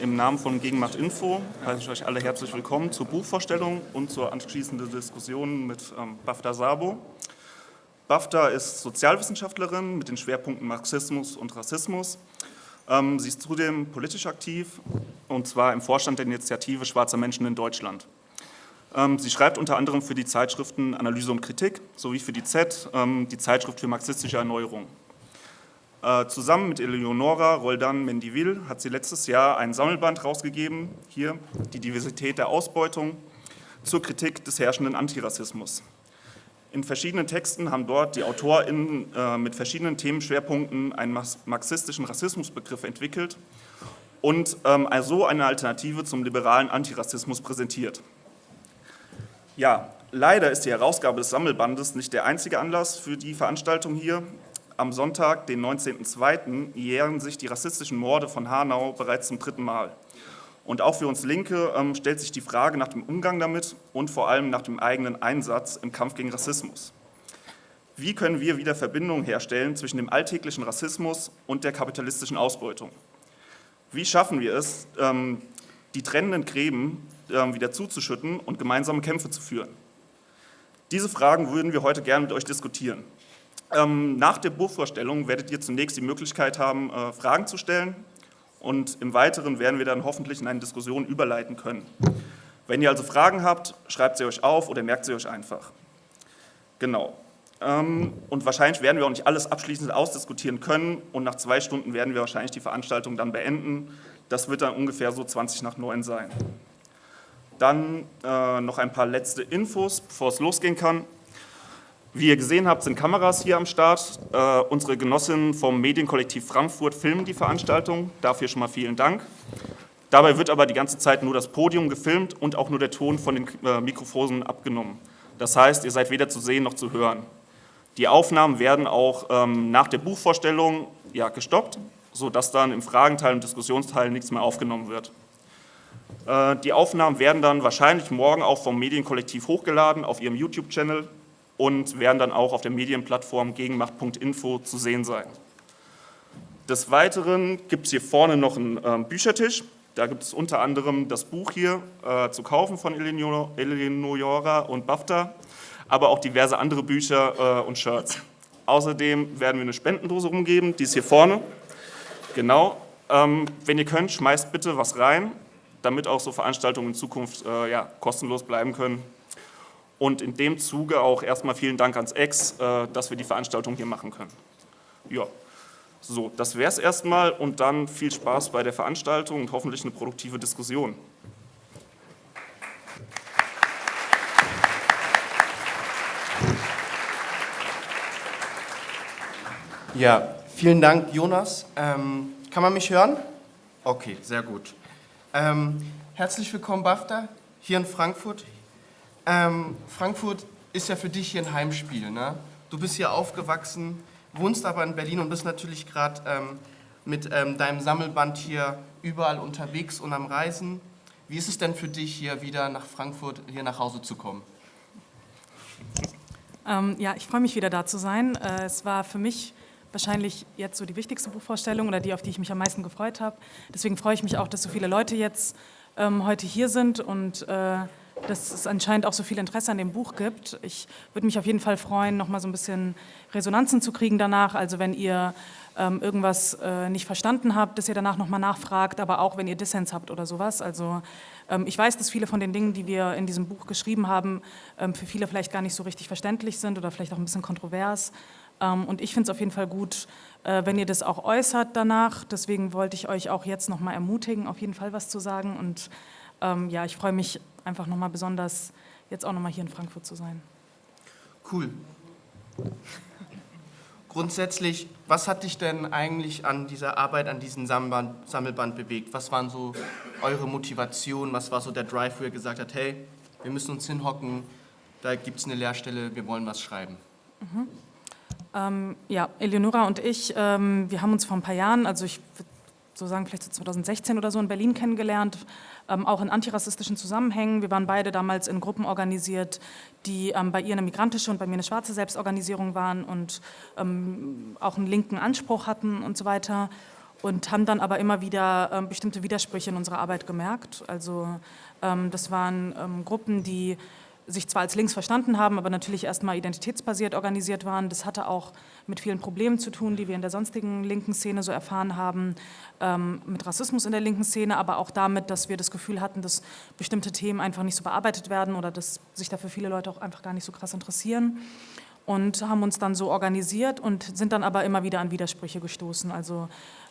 Im Namen von Gegenmacht Info heiße ich euch alle herzlich willkommen zur Buchvorstellung und zur anschließenden Diskussion mit ähm, Bafta Sabo. Bafta ist Sozialwissenschaftlerin mit den Schwerpunkten Marxismus und Rassismus. Ähm, sie ist zudem politisch aktiv und zwar im Vorstand der Initiative Schwarzer Menschen in Deutschland. Ähm, sie schreibt unter anderem für die Zeitschriften Analyse und Kritik sowie für die Z, ähm, die Zeitschrift für marxistische Erneuerung. Äh, zusammen mit Eleonora Roldan Mendivil hat sie letztes Jahr ein Sammelband rausgegeben, hier, die Diversität der Ausbeutung, zur Kritik des herrschenden Antirassismus. In verschiedenen Texten haben dort die AutorInnen äh, mit verschiedenen Themenschwerpunkten einen marxistischen Rassismusbegriff entwickelt und ähm, so eine Alternative zum liberalen Antirassismus präsentiert. Ja, leider ist die Herausgabe des Sammelbandes nicht der einzige Anlass für die Veranstaltung hier. Am Sonntag, den 19.02., jähren sich die rassistischen Morde von Hanau bereits zum dritten Mal. Und auch für uns Linke ähm, stellt sich die Frage nach dem Umgang damit und vor allem nach dem eigenen Einsatz im Kampf gegen Rassismus. Wie können wir wieder Verbindungen herstellen zwischen dem alltäglichen Rassismus und der kapitalistischen Ausbeutung? Wie schaffen wir es, ähm, die trennenden Gräben ähm, wieder zuzuschütten und gemeinsame Kämpfe zu führen? Diese Fragen würden wir heute gerne mit euch diskutieren. Ähm, nach der Buchvorstellung werdet ihr zunächst die Möglichkeit haben, äh, Fragen zu stellen und im Weiteren werden wir dann hoffentlich in eine Diskussion überleiten können. Wenn ihr also Fragen habt, schreibt sie euch auf oder merkt sie euch einfach. Genau. Ähm, und wahrscheinlich werden wir auch nicht alles abschließend ausdiskutieren können und nach zwei Stunden werden wir wahrscheinlich die Veranstaltung dann beenden. Das wird dann ungefähr so 20 nach 9 sein. Dann äh, noch ein paar letzte Infos, bevor es losgehen kann. Wie ihr gesehen habt, sind Kameras hier am Start. Äh, unsere Genossinnen vom Medienkollektiv Frankfurt filmen die Veranstaltung. Dafür schon mal vielen Dank. Dabei wird aber die ganze Zeit nur das Podium gefilmt und auch nur der Ton von den äh, Mikrofonen abgenommen. Das heißt, ihr seid weder zu sehen noch zu hören. Die Aufnahmen werden auch ähm, nach der Buchvorstellung ja, gestoppt, sodass dann im Fragenteil und Diskussionsteil nichts mehr aufgenommen wird. Äh, die Aufnahmen werden dann wahrscheinlich morgen auch vom Medienkollektiv hochgeladen auf ihrem YouTube-Channel und werden dann auch auf der Medienplattform gegenmacht.info zu sehen sein. Des Weiteren gibt es hier vorne noch einen äh, Büchertisch. Da gibt es unter anderem das Buch hier äh, zu kaufen von Eleonora und BAFTA, aber auch diverse andere Bücher äh, und Shirts. Außerdem werden wir eine Spendendose rumgeben, die ist hier vorne. Genau. Ähm, wenn ihr könnt, schmeißt bitte was rein, damit auch so Veranstaltungen in Zukunft äh, ja, kostenlos bleiben können. Und in dem Zuge auch erstmal vielen Dank ans Ex, äh, dass wir die Veranstaltung hier machen können. Ja, so, das wäre es erstmal und dann viel Spaß bei der Veranstaltung und hoffentlich eine produktive Diskussion. Ja, vielen Dank, Jonas. Ähm, kann man mich hören? Okay, sehr gut. Ähm, herzlich willkommen, BAFTA, hier in Frankfurt, ähm, Frankfurt ist ja für dich hier ein Heimspiel. Ne? Du bist hier aufgewachsen, wohnst aber in Berlin und bist natürlich gerade ähm, mit ähm, deinem Sammelband hier überall unterwegs und am Reisen. Wie ist es denn für dich, hier wieder nach Frankfurt, hier nach Hause zu kommen? Ähm, ja, ich freue mich wieder da zu sein. Äh, es war für mich wahrscheinlich jetzt so die wichtigste Buchvorstellung oder die, auf die ich mich am meisten gefreut habe. Deswegen freue ich mich auch, dass so viele Leute jetzt ähm, heute hier sind und äh, dass es anscheinend auch so viel Interesse an dem Buch gibt. Ich würde mich auf jeden Fall freuen, noch mal so ein bisschen Resonanzen zu kriegen danach. Also wenn ihr ähm, irgendwas äh, nicht verstanden habt, dass ihr danach noch mal nachfragt, aber auch wenn ihr Dissens habt oder sowas. Also ähm, ich weiß, dass viele von den Dingen, die wir in diesem Buch geschrieben haben, ähm, für viele vielleicht gar nicht so richtig verständlich sind oder vielleicht auch ein bisschen kontrovers. Ähm, und ich finde es auf jeden Fall gut, äh, wenn ihr das auch äußert danach. Deswegen wollte ich euch auch jetzt noch mal ermutigen, auf jeden Fall was zu sagen und ähm, ja, ich freue mich einfach nochmal besonders, jetzt auch nochmal hier in Frankfurt zu sein. Cool. Grundsätzlich, was hat dich denn eigentlich an dieser Arbeit, an diesem Sammelband, Sammelband bewegt? Was waren so eure Motivationen? Was war so der Drive, wo ihr gesagt habt, hey, wir müssen uns hinhocken, da gibt es eine Lehrstelle, wir wollen was schreiben? Mhm. Ähm, ja, Eleonora und ich, ähm, wir haben uns vor ein paar Jahren, also ich würde so sagen vielleicht so 2016 oder so in Berlin kennengelernt, ähm, auch in antirassistischen Zusammenhängen. Wir waren beide damals in Gruppen organisiert, die ähm, bei ihr eine migrantische und bei mir eine schwarze Selbstorganisierung waren und ähm, auch einen linken Anspruch hatten und so weiter. und haben dann aber immer wieder ähm, bestimmte Widersprüche in unserer Arbeit gemerkt. Also ähm, das waren ähm, Gruppen, die sich zwar als links verstanden haben, aber natürlich erstmal identitätsbasiert organisiert waren. Das hatte auch mit vielen Problemen zu tun, die wir in der sonstigen linken Szene so erfahren haben, ähm, mit Rassismus in der linken Szene, aber auch damit, dass wir das Gefühl hatten, dass bestimmte Themen einfach nicht so bearbeitet werden oder dass sich dafür viele Leute auch einfach gar nicht so krass interessieren und haben uns dann so organisiert und sind dann aber immer wieder an Widersprüche gestoßen. Also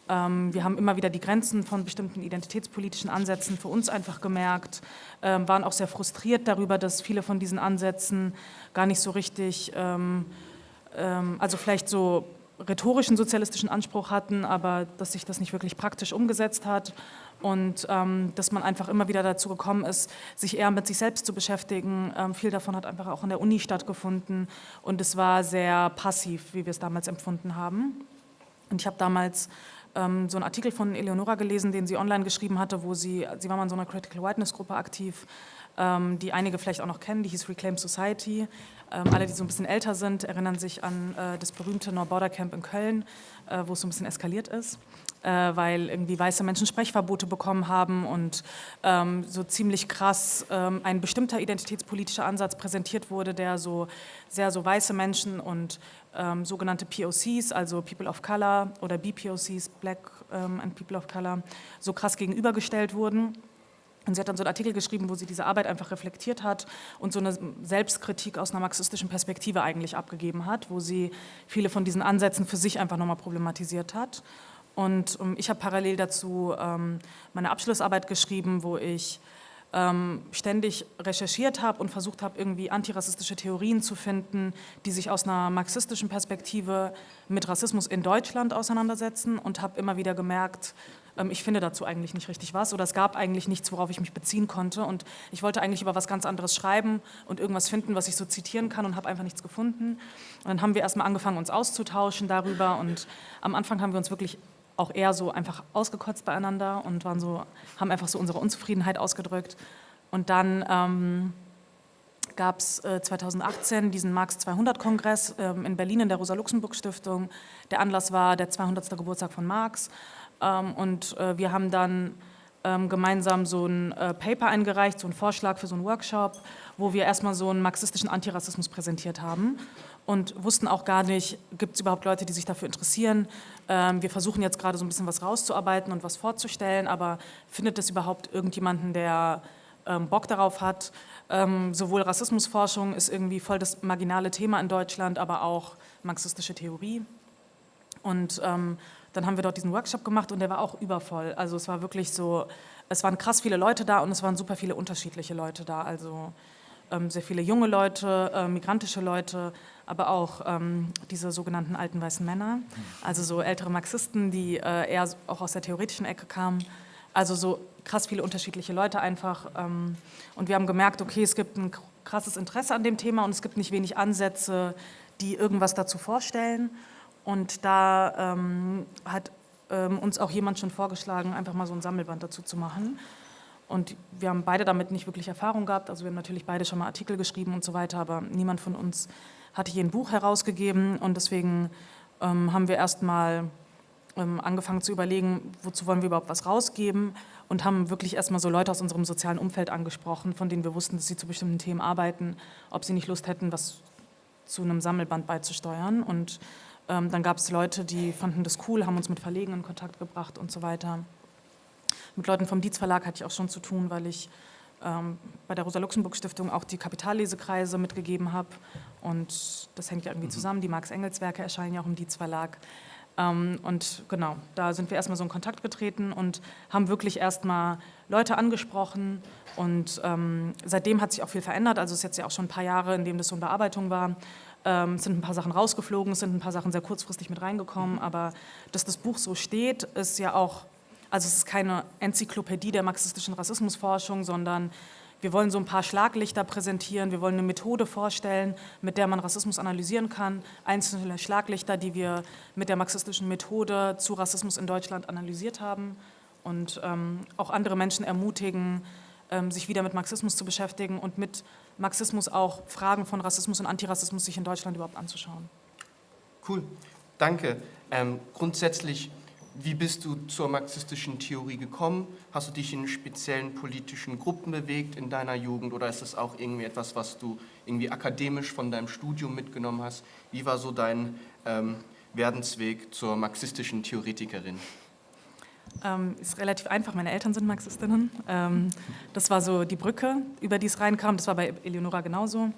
wir haben immer wieder die Grenzen von bestimmten identitätspolitischen Ansätzen für uns einfach gemerkt, ähm, waren auch sehr frustriert darüber, dass viele von diesen Ansätzen gar nicht so richtig, ähm, also vielleicht so rhetorischen sozialistischen Anspruch hatten, aber dass sich das nicht wirklich praktisch umgesetzt hat und ähm, dass man einfach immer wieder dazu gekommen ist, sich eher mit sich selbst zu beschäftigen. Ähm, viel davon hat einfach auch in der Uni stattgefunden und es war sehr passiv, wie wir es damals empfunden haben. Und ich habe damals ähm, so einen Artikel von Eleonora gelesen, den sie online geschrieben hatte, wo sie, sie war mal in so einer Critical Whiteness Gruppe aktiv, ähm, die einige vielleicht auch noch kennen, die hieß Reclaim Society. Ähm, alle, die so ein bisschen älter sind, erinnern sich an äh, das berühmte No Border Camp in Köln, äh, wo es so ein bisschen eskaliert ist äh, weil irgendwie weiße Menschen Sprechverbote bekommen haben und ähm, so ziemlich krass ähm, ein bestimmter identitätspolitischer Ansatz präsentiert wurde, der so sehr so weiße Menschen und ähm, sogenannte POCs, also People of Color oder BPOCs, Black ähm, and People of Color, so krass gegenübergestellt wurden. Und sie hat dann so einen Artikel geschrieben, wo sie diese Arbeit einfach reflektiert hat und so eine Selbstkritik aus einer marxistischen Perspektive eigentlich abgegeben hat, wo sie viele von diesen Ansätzen für sich einfach nochmal problematisiert hat. Und ähm, ich habe parallel dazu ähm, meine Abschlussarbeit geschrieben, wo ich ähm, ständig recherchiert habe und versucht habe, irgendwie antirassistische Theorien zu finden, die sich aus einer marxistischen Perspektive mit Rassismus in Deutschland auseinandersetzen und habe immer wieder gemerkt, ich finde dazu eigentlich nicht richtig was oder es gab eigentlich nichts, worauf ich mich beziehen konnte und ich wollte eigentlich über was ganz anderes schreiben und irgendwas finden, was ich so zitieren kann und habe einfach nichts gefunden. Und dann haben wir erstmal angefangen, uns auszutauschen darüber und am Anfang haben wir uns wirklich auch eher so einfach ausgekotzt beieinander und waren so, haben einfach so unsere Unzufriedenheit ausgedrückt. Und dann ähm, gab es äh, 2018 diesen Marx 200-Kongress ähm, in Berlin in der Rosa-Luxemburg-Stiftung. Der Anlass war der 200. Geburtstag von Marx. Ähm, und äh, wir haben dann ähm, gemeinsam so ein äh, Paper eingereicht, so einen Vorschlag für so einen Workshop, wo wir erstmal so einen marxistischen Antirassismus präsentiert haben und wussten auch gar nicht, gibt es überhaupt Leute, die sich dafür interessieren. Ähm, wir versuchen jetzt gerade so ein bisschen was rauszuarbeiten und was vorzustellen, aber findet es überhaupt irgendjemanden, der Bock darauf hat? Sowohl Rassismusforschung ist irgendwie voll das marginale Thema in Deutschland, aber auch marxistische Theorie. Und ähm, dann haben wir dort diesen Workshop gemacht und der war auch übervoll. Also es war wirklich so, es waren krass viele Leute da und es waren super viele unterschiedliche Leute da. Also ähm, sehr viele junge Leute, äh, migrantische Leute, aber auch ähm, diese sogenannten alten weißen Männer, also so ältere Marxisten, die äh, eher auch aus der theoretischen Ecke kamen. Also so krass viele unterschiedliche Leute einfach. Ähm, und wir haben gemerkt, okay, es gibt ein krasses Interesse an dem Thema und es gibt nicht wenig Ansätze, die irgendwas dazu vorstellen. Und da ähm, hat ähm, uns auch jemand schon vorgeschlagen, einfach mal so ein Sammelband dazu zu machen. Und wir haben beide damit nicht wirklich Erfahrung gehabt. Also wir haben natürlich beide schon mal Artikel geschrieben und so weiter, aber niemand von uns hatte hier ein Buch herausgegeben und deswegen ähm, haben wir erstmal ähm, angefangen zu überlegen, wozu wollen wir überhaupt was rausgeben und haben wirklich erstmal so Leute aus unserem sozialen Umfeld angesprochen, von denen wir wussten, dass sie zu bestimmten Themen arbeiten, ob sie nicht Lust hätten, was zu einem Sammelband beizusteuern. Und ähm, dann gab es Leute, die fanden das cool, haben uns mit Verlegen in Kontakt gebracht und so weiter. Mit Leuten vom Dietz Verlag hatte ich auch schon zu tun, weil ich ähm, bei der Rosa-Luxemburg-Stiftung auch die Kapitallesekreise mitgegeben habe. Und das hängt ja irgendwie mhm. zusammen. Die Marx-Engels-Werke erscheinen ja auch im Dietz-Verlag. Ähm, und genau, da sind wir erstmal so in Kontakt getreten und haben wirklich erstmal Leute angesprochen. Und ähm, seitdem hat sich auch viel verändert. Also es ist jetzt ja auch schon ein paar Jahre, in dem das so in Bearbeitung war. Ähm, es sind ein paar Sachen rausgeflogen, es sind ein paar Sachen sehr kurzfristig mit reingekommen. Mhm. Aber dass das Buch so steht, ist ja auch also es ist keine Enzyklopädie der marxistischen Rassismusforschung, sondern wir wollen so ein paar Schlaglichter präsentieren, wir wollen eine Methode vorstellen, mit der man Rassismus analysieren kann. Einzelne Schlaglichter, die wir mit der marxistischen Methode zu Rassismus in Deutschland analysiert haben und ähm, auch andere Menschen ermutigen, ähm, sich wieder mit Marxismus zu beschäftigen und mit Marxismus auch Fragen von Rassismus und Antirassismus sich in Deutschland überhaupt anzuschauen. Cool, danke. Ähm, grundsätzlich wie bist du zur marxistischen Theorie gekommen? Hast du dich in speziellen politischen Gruppen bewegt in deiner Jugend oder ist das auch irgendwie etwas, was du irgendwie akademisch von deinem Studium mitgenommen hast? Wie war so dein ähm, Werdensweg zur marxistischen Theoretikerin? Ähm, ist relativ einfach, meine Eltern sind Marxistinnen. Ähm, das war so die Brücke, über die es reinkam. Das war bei Eleonora genauso.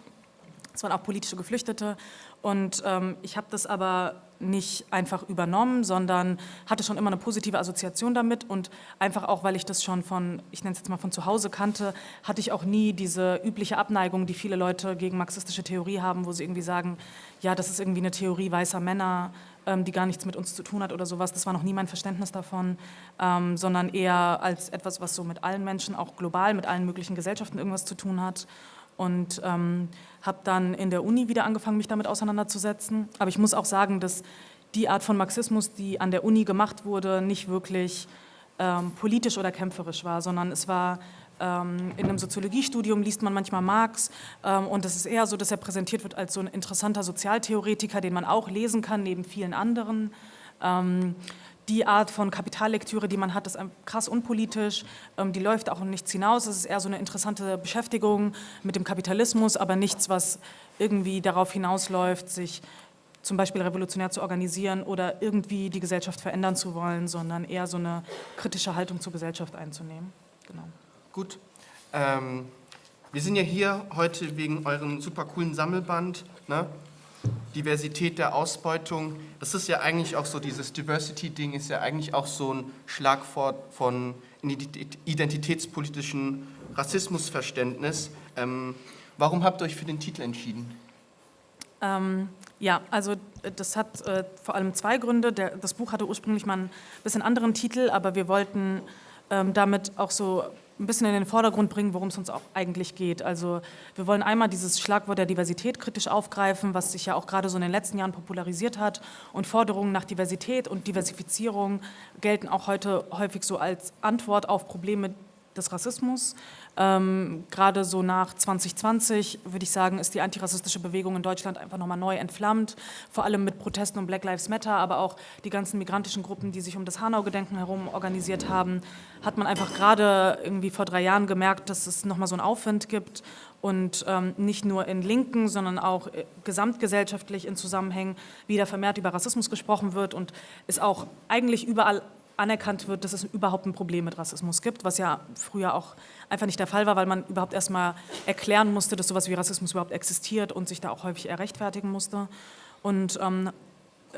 Es waren auch politische Geflüchtete. Und ähm, ich habe das aber nicht einfach übernommen, sondern hatte schon immer eine positive Assoziation damit und einfach auch, weil ich das schon von, ich nenne es jetzt mal von zu Hause kannte, hatte ich auch nie diese übliche Abneigung, die viele Leute gegen marxistische Theorie haben, wo sie irgendwie sagen, ja, das ist irgendwie eine Theorie weißer Männer, ähm, die gar nichts mit uns zu tun hat oder sowas. Das war noch nie mein Verständnis davon, ähm, sondern eher als etwas, was so mit allen Menschen, auch global, mit allen möglichen Gesellschaften irgendwas zu tun hat und ähm, habe dann in der Uni wieder angefangen, mich damit auseinanderzusetzen. Aber ich muss auch sagen, dass die Art von Marxismus, die an der Uni gemacht wurde, nicht wirklich ähm, politisch oder kämpferisch war, sondern es war ähm, in einem Soziologiestudium liest man manchmal Marx ähm, und es ist eher so, dass er präsentiert wird als so ein interessanter Sozialtheoretiker, den man auch lesen kann, neben vielen anderen. Die Art von Kapitallektüre, die man hat, ist krass unpolitisch, ähm, die läuft auch nichts hinaus. Es ist eher so eine interessante Beschäftigung mit dem Kapitalismus, aber nichts, was irgendwie darauf hinausläuft, sich zum Beispiel revolutionär zu organisieren oder irgendwie die Gesellschaft verändern zu wollen, sondern eher so eine kritische Haltung zur Gesellschaft einzunehmen. Genau. Gut. Ähm, wir sind ja hier heute wegen eurem super coolen Sammelband. Ne? Diversität der Ausbeutung, das ist ja eigentlich auch so, dieses Diversity-Ding ist ja eigentlich auch so ein Schlagwort von identitätspolitischen Rassismusverständnis. Ähm, warum habt ihr euch für den Titel entschieden? Ähm, ja, also äh, das hat äh, vor allem zwei Gründe. Der, das Buch hatte ursprünglich mal ein bisschen anderen Titel, aber wir wollten ähm, damit auch so ein bisschen in den Vordergrund bringen, worum es uns auch eigentlich geht. Also wir wollen einmal dieses Schlagwort der Diversität kritisch aufgreifen, was sich ja auch gerade so in den letzten Jahren popularisiert hat. Und Forderungen nach Diversität und Diversifizierung gelten auch heute häufig so als Antwort auf Probleme des Rassismus. Ähm, gerade so nach 2020, würde ich sagen, ist die antirassistische Bewegung in Deutschland einfach nochmal neu entflammt, vor allem mit Protesten um Black Lives Matter, aber auch die ganzen migrantischen Gruppen, die sich um das Hanau-Gedenken herum organisiert haben, hat man einfach gerade irgendwie vor drei Jahren gemerkt, dass es nochmal so einen Aufwind gibt und ähm, nicht nur in Linken, sondern auch äh, gesamtgesellschaftlich in Zusammenhängen wieder vermehrt über Rassismus gesprochen wird und es auch eigentlich überall anerkannt wird, dass es überhaupt ein Problem mit Rassismus gibt, was ja früher auch einfach nicht der Fall war, weil man überhaupt erstmal erklären musste, dass sowas wie Rassismus überhaupt existiert und sich da auch häufig eher rechtfertigen musste. Und ähm, äh,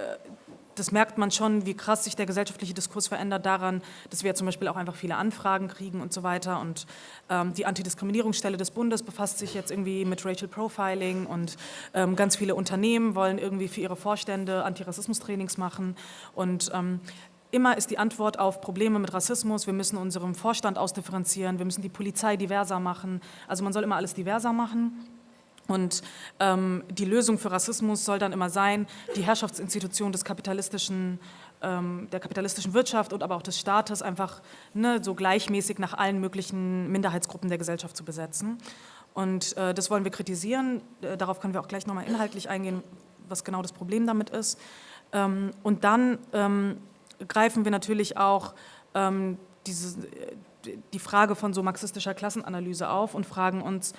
das merkt man schon, wie krass sich der gesellschaftliche Diskurs verändert daran, dass wir zum Beispiel auch einfach viele Anfragen kriegen und so weiter. Und ähm, die Antidiskriminierungsstelle des Bundes befasst sich jetzt irgendwie mit Racial Profiling und ähm, ganz viele Unternehmen wollen irgendwie für ihre Vorstände Antirassismus-Trainings machen. Und ähm, Immer ist die Antwort auf Probleme mit Rassismus, wir müssen unseren Vorstand ausdifferenzieren, wir müssen die Polizei diverser machen. Also man soll immer alles diverser machen. Und ähm, die Lösung für Rassismus soll dann immer sein, die Herrschaftsinstitution des kapitalistischen, ähm, der kapitalistischen Wirtschaft und aber auch des Staates einfach ne, so gleichmäßig nach allen möglichen Minderheitsgruppen der Gesellschaft zu besetzen. Und äh, das wollen wir kritisieren. Äh, darauf können wir auch gleich nochmal inhaltlich eingehen, was genau das Problem damit ist. Ähm, und dann ähm, greifen wir natürlich auch ähm, diese, die Frage von so marxistischer Klassenanalyse auf und fragen uns,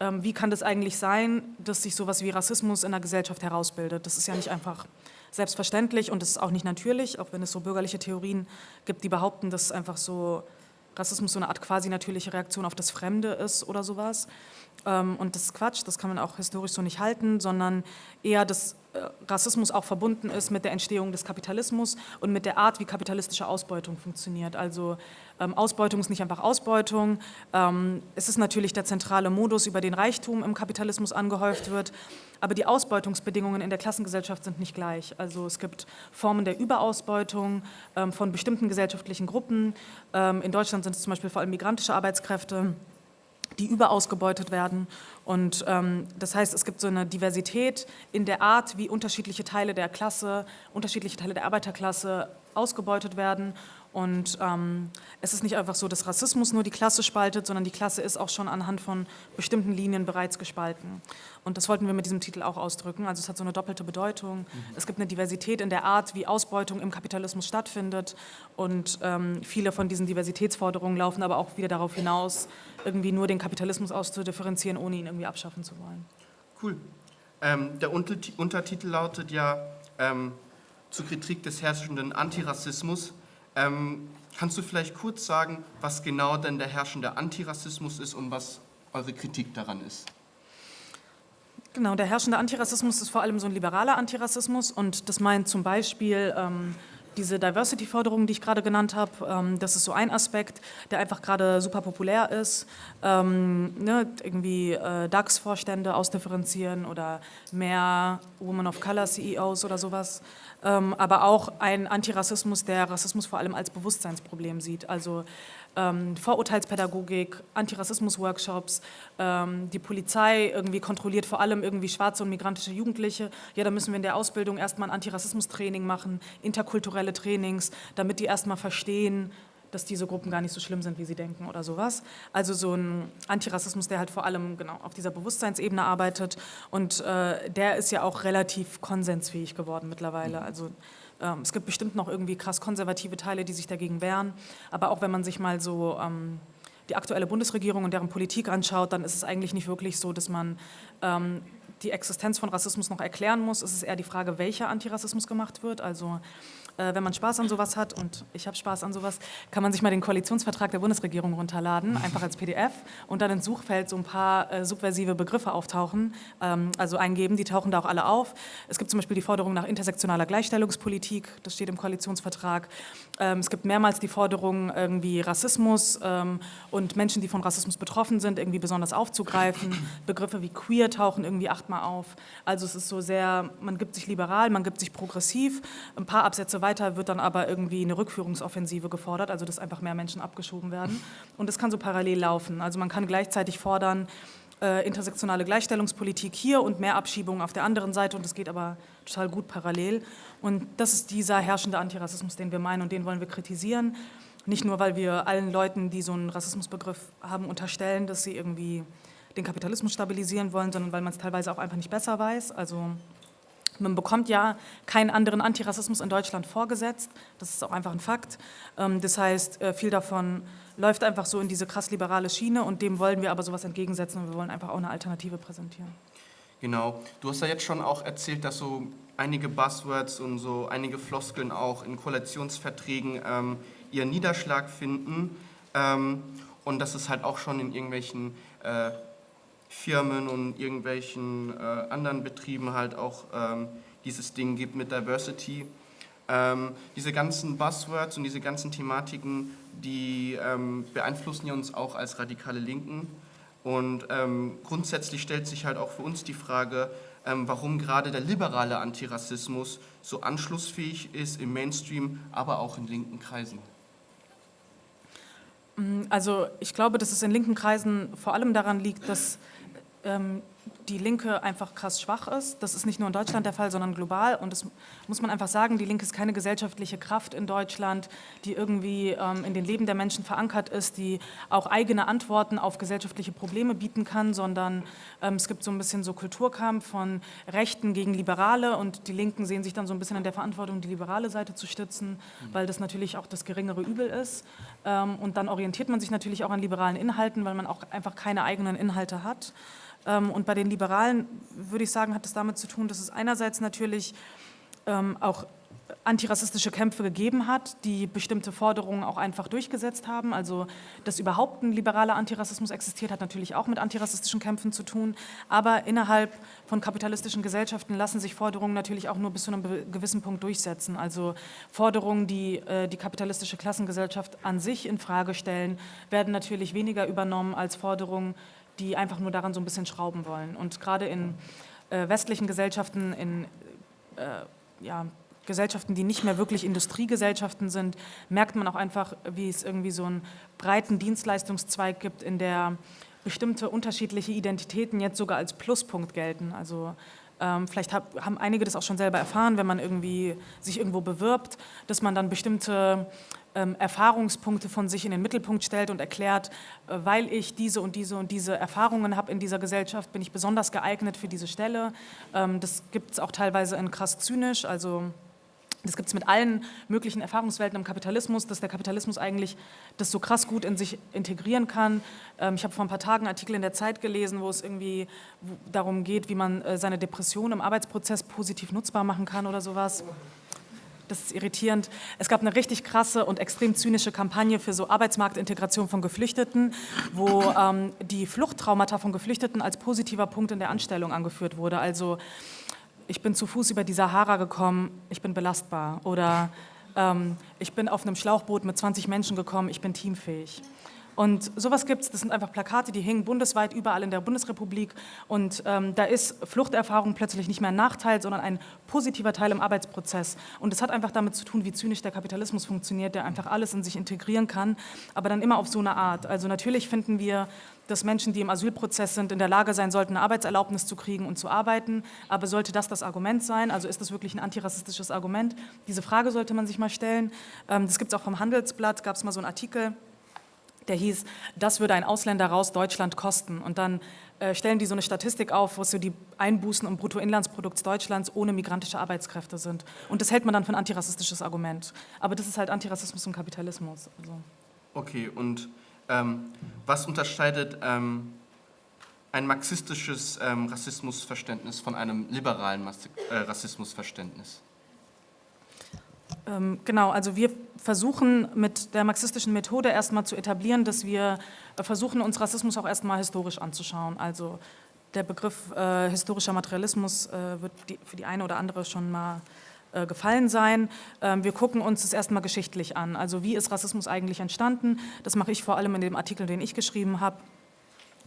ähm, wie kann das eigentlich sein, dass sich sowas wie Rassismus in der Gesellschaft herausbildet. Das ist ja nicht einfach selbstverständlich und es ist auch nicht natürlich, auch wenn es so bürgerliche Theorien gibt, die behaupten, dass einfach so Rassismus so eine Art quasi natürliche Reaktion auf das Fremde ist oder sowas. Ähm, und das ist Quatsch, das kann man auch historisch so nicht halten, sondern eher, dass Rassismus auch verbunden ist mit der Entstehung des Kapitalismus und mit der Art, wie kapitalistische Ausbeutung funktioniert. Also ähm, Ausbeutung ist nicht einfach Ausbeutung. Ähm, es ist natürlich der zentrale Modus, über den Reichtum im Kapitalismus angehäuft wird, aber die Ausbeutungsbedingungen in der Klassengesellschaft sind nicht gleich. Also es gibt Formen der Überausbeutung von bestimmten gesellschaftlichen Gruppen. in Deutschland sind es zum Beispiel vor allem migrantische Arbeitskräfte die überausgebeutet werden. Und ähm, das heißt, es gibt so eine Diversität in der Art, wie unterschiedliche Teile der Klasse, unterschiedliche Teile der Arbeiterklasse ausgebeutet werden. Und ähm, es ist nicht einfach so, dass Rassismus nur die Klasse spaltet, sondern die Klasse ist auch schon anhand von bestimmten Linien bereits gespalten. Und das wollten wir mit diesem Titel auch ausdrücken. Also es hat so eine doppelte Bedeutung. Mhm. Es gibt eine Diversität in der Art, wie Ausbeutung im Kapitalismus stattfindet. Und ähm, viele von diesen Diversitätsforderungen laufen aber auch wieder darauf hinaus, irgendwie nur den Kapitalismus auszudifferenzieren, ohne ihn irgendwie abschaffen zu wollen. Cool. Ähm, der Untertitel lautet ja ähm, zur Kritik des herrschenden Antirassismus. Ähm, kannst du vielleicht kurz sagen, was genau denn der herrschende Antirassismus ist und was eure Kritik daran ist? Genau, der herrschende Antirassismus ist vor allem so ein liberaler Antirassismus und das meint zum Beispiel ähm, diese Diversity-Forderungen, die ich gerade genannt habe, ähm, das ist so ein Aspekt, der einfach gerade super populär ist. Ähm, ne, irgendwie äh, DAX-Vorstände ausdifferenzieren oder mehr Women of Color CEOs oder sowas. Ähm, aber auch ein Antirassismus, der Rassismus vor allem als Bewusstseinsproblem sieht. Also ähm, Vorurteilspädagogik, Antirassismus-Workshops, ähm, die Polizei irgendwie kontrolliert vor allem irgendwie schwarze und migrantische Jugendliche. Ja, da müssen wir in der Ausbildung erstmal ein Antirassismus-Training machen, interkulturelle Trainings, damit die erstmal verstehen, dass diese Gruppen gar nicht so schlimm sind, wie sie denken oder sowas. Also so ein Antirassismus, der halt vor allem genau auf dieser Bewusstseinsebene arbeitet und äh, der ist ja auch relativ konsensfähig geworden mittlerweile. Also ähm, es gibt bestimmt noch irgendwie krass konservative Teile, die sich dagegen wehren, aber auch wenn man sich mal so ähm, die aktuelle Bundesregierung und deren Politik anschaut, dann ist es eigentlich nicht wirklich so, dass man ähm, die Existenz von Rassismus noch erklären muss. Es ist eher die Frage, welcher Antirassismus gemacht wird. Also äh, wenn man Spaß an sowas hat, und ich habe Spaß an sowas, kann man sich mal den Koalitionsvertrag der Bundesregierung runterladen, einfach als PDF und dann ins Suchfeld so ein paar äh, subversive Begriffe auftauchen, ähm, also eingeben, die tauchen da auch alle auf. Es gibt zum Beispiel die Forderung nach intersektionaler Gleichstellungspolitik, das steht im Koalitionsvertrag. Ähm, es gibt mehrmals die Forderung, irgendwie Rassismus ähm, und Menschen, die von Rassismus betroffen sind, irgendwie besonders aufzugreifen. Begriffe wie queer tauchen irgendwie achtmal auf. Also es ist so sehr, man gibt sich liberal, man gibt sich progressiv. Ein paar Absätze weiter weiter wird dann aber irgendwie eine Rückführungsoffensive gefordert, also dass einfach mehr Menschen abgeschoben werden. Und das kann so parallel laufen. Also man kann gleichzeitig fordern, äh, intersektionale Gleichstellungspolitik hier und mehr Abschiebungen auf der anderen Seite und das geht aber total gut parallel. Und das ist dieser herrschende Antirassismus, den wir meinen und den wollen wir kritisieren. Nicht nur, weil wir allen Leuten, die so einen Rassismusbegriff haben, unterstellen, dass sie irgendwie den Kapitalismus stabilisieren wollen, sondern weil man es teilweise auch einfach nicht besser weiß. Also man bekommt ja keinen anderen Antirassismus in Deutschland vorgesetzt. Das ist auch einfach ein Fakt. Ähm, das heißt, äh, viel davon läuft einfach so in diese krass liberale Schiene und dem wollen wir aber sowas entgegensetzen und wir wollen einfach auch eine Alternative präsentieren. Genau. Du hast ja jetzt schon auch erzählt, dass so einige Buzzwords und so einige Floskeln auch in Koalitionsverträgen ähm, ihren Niederschlag finden ähm, und dass es halt auch schon in irgendwelchen äh, Firmen und irgendwelchen äh, anderen Betrieben halt auch ähm, dieses Ding gibt mit Diversity. Ähm, diese ganzen Buzzwords und diese ganzen Thematiken, die ähm, beeinflussen ja uns auch als radikale Linken. Und ähm, grundsätzlich stellt sich halt auch für uns die Frage, ähm, warum gerade der liberale Antirassismus so anschlussfähig ist im Mainstream, aber auch in linken Kreisen. Also ich glaube, dass es in linken Kreisen vor allem daran liegt, dass ähm, die Linke einfach krass schwach ist. Das ist nicht nur in Deutschland der Fall, sondern global. Und das muss man einfach sagen, die Linke ist keine gesellschaftliche Kraft in Deutschland, die irgendwie ähm, in den Leben der Menschen verankert ist, die auch eigene Antworten auf gesellschaftliche Probleme bieten kann, sondern ähm, es gibt so ein bisschen so Kulturkampf von Rechten gegen Liberale und die Linken sehen sich dann so ein bisschen in der Verantwortung, die liberale Seite zu stützen, weil das natürlich auch das geringere Übel ist. Ähm, und dann orientiert man sich natürlich auch an liberalen Inhalten, weil man auch einfach keine eigenen Inhalte hat. Ähm, und bei den Liberalen würde ich sagen, hat es damit zu tun, dass es einerseits natürlich ähm, auch antirassistische Kämpfe gegeben hat, die bestimmte Forderungen auch einfach durchgesetzt haben. Also, dass überhaupt ein liberaler Antirassismus existiert, hat natürlich auch mit antirassistischen Kämpfen zu tun. Aber innerhalb von kapitalistischen Gesellschaften lassen sich Forderungen natürlich auch nur bis zu einem gewissen Punkt durchsetzen. Also Forderungen, die äh, die kapitalistische Klassengesellschaft an sich in Frage stellen, werden natürlich weniger übernommen als Forderungen, die einfach nur daran so ein bisschen schrauben wollen. Und gerade in äh, westlichen Gesellschaften, in äh, ja, Gesellschaften, die nicht mehr wirklich Industriegesellschaften sind, merkt man auch einfach, wie es irgendwie so einen breiten Dienstleistungszweig gibt, in der bestimmte unterschiedliche Identitäten jetzt sogar als Pluspunkt gelten. Also ähm, vielleicht hab, haben einige das auch schon selber erfahren, wenn man irgendwie sich irgendwo bewirbt, dass man dann bestimmte ähm, Erfahrungspunkte von sich in den Mittelpunkt stellt und erklärt, äh, weil ich diese und diese und diese Erfahrungen habe in dieser Gesellschaft, bin ich besonders geeignet für diese Stelle. Ähm, das gibt es auch teilweise in krass zynisch, also das gibt es mit allen möglichen Erfahrungswelten im Kapitalismus, dass der Kapitalismus eigentlich das so krass gut in sich integrieren kann. Ähm, ich habe vor ein paar Tagen Artikel in der Zeit gelesen, wo es irgendwie darum geht, wie man äh, seine Depression im Arbeitsprozess positiv nutzbar machen kann oder sowas. Das ist irritierend. Es gab eine richtig krasse und extrem zynische Kampagne für so Arbeitsmarktintegration von Geflüchteten, wo ähm, die Fluchttraumata von Geflüchteten als positiver Punkt in der Anstellung angeführt wurde. Also ich bin zu Fuß über die Sahara gekommen, ich bin belastbar. Oder ähm, ich bin auf einem Schlauchboot mit 20 Menschen gekommen, ich bin teamfähig. Und sowas gibt es, das sind einfach Plakate, die hingen bundesweit überall in der Bundesrepublik. Und ähm, da ist Fluchterfahrung plötzlich nicht mehr ein Nachteil, sondern ein positiver Teil im Arbeitsprozess. Und das hat einfach damit zu tun, wie zynisch der Kapitalismus funktioniert, der einfach alles in sich integrieren kann, aber dann immer auf so eine Art. Also natürlich finden wir dass Menschen, die im Asylprozess sind, in der Lage sein sollten, eine Arbeitserlaubnis zu kriegen und zu arbeiten. Aber sollte das das Argument sein? Also ist das wirklich ein antirassistisches Argument? Diese Frage sollte man sich mal stellen. Ähm, das gibt es auch vom Handelsblatt, gab es mal so einen Artikel, der hieß, das würde ein Ausländer raus Deutschland kosten. Und dann äh, stellen die so eine Statistik auf, wo so die Einbußen im Bruttoinlandsprodukts Deutschlands ohne migrantische Arbeitskräfte sind. Und das hält man dann für ein antirassistisches Argument. Aber das ist halt Antirassismus und Kapitalismus. Also. Okay, und ähm, was unterscheidet ähm, ein marxistisches ähm, Rassismusverständnis von einem liberalen äh, Rassismusverständnis? Ähm, genau, also wir versuchen mit der marxistischen Methode erstmal zu etablieren, dass wir äh, versuchen, uns Rassismus auch erstmal historisch anzuschauen. Also der Begriff äh, historischer Materialismus äh, wird die, für die eine oder andere schon mal äh, gefallen sein. Ähm, wir gucken uns das erstmal geschichtlich an. Also wie ist Rassismus eigentlich entstanden? Das mache ich vor allem in dem Artikel, den ich geschrieben habe.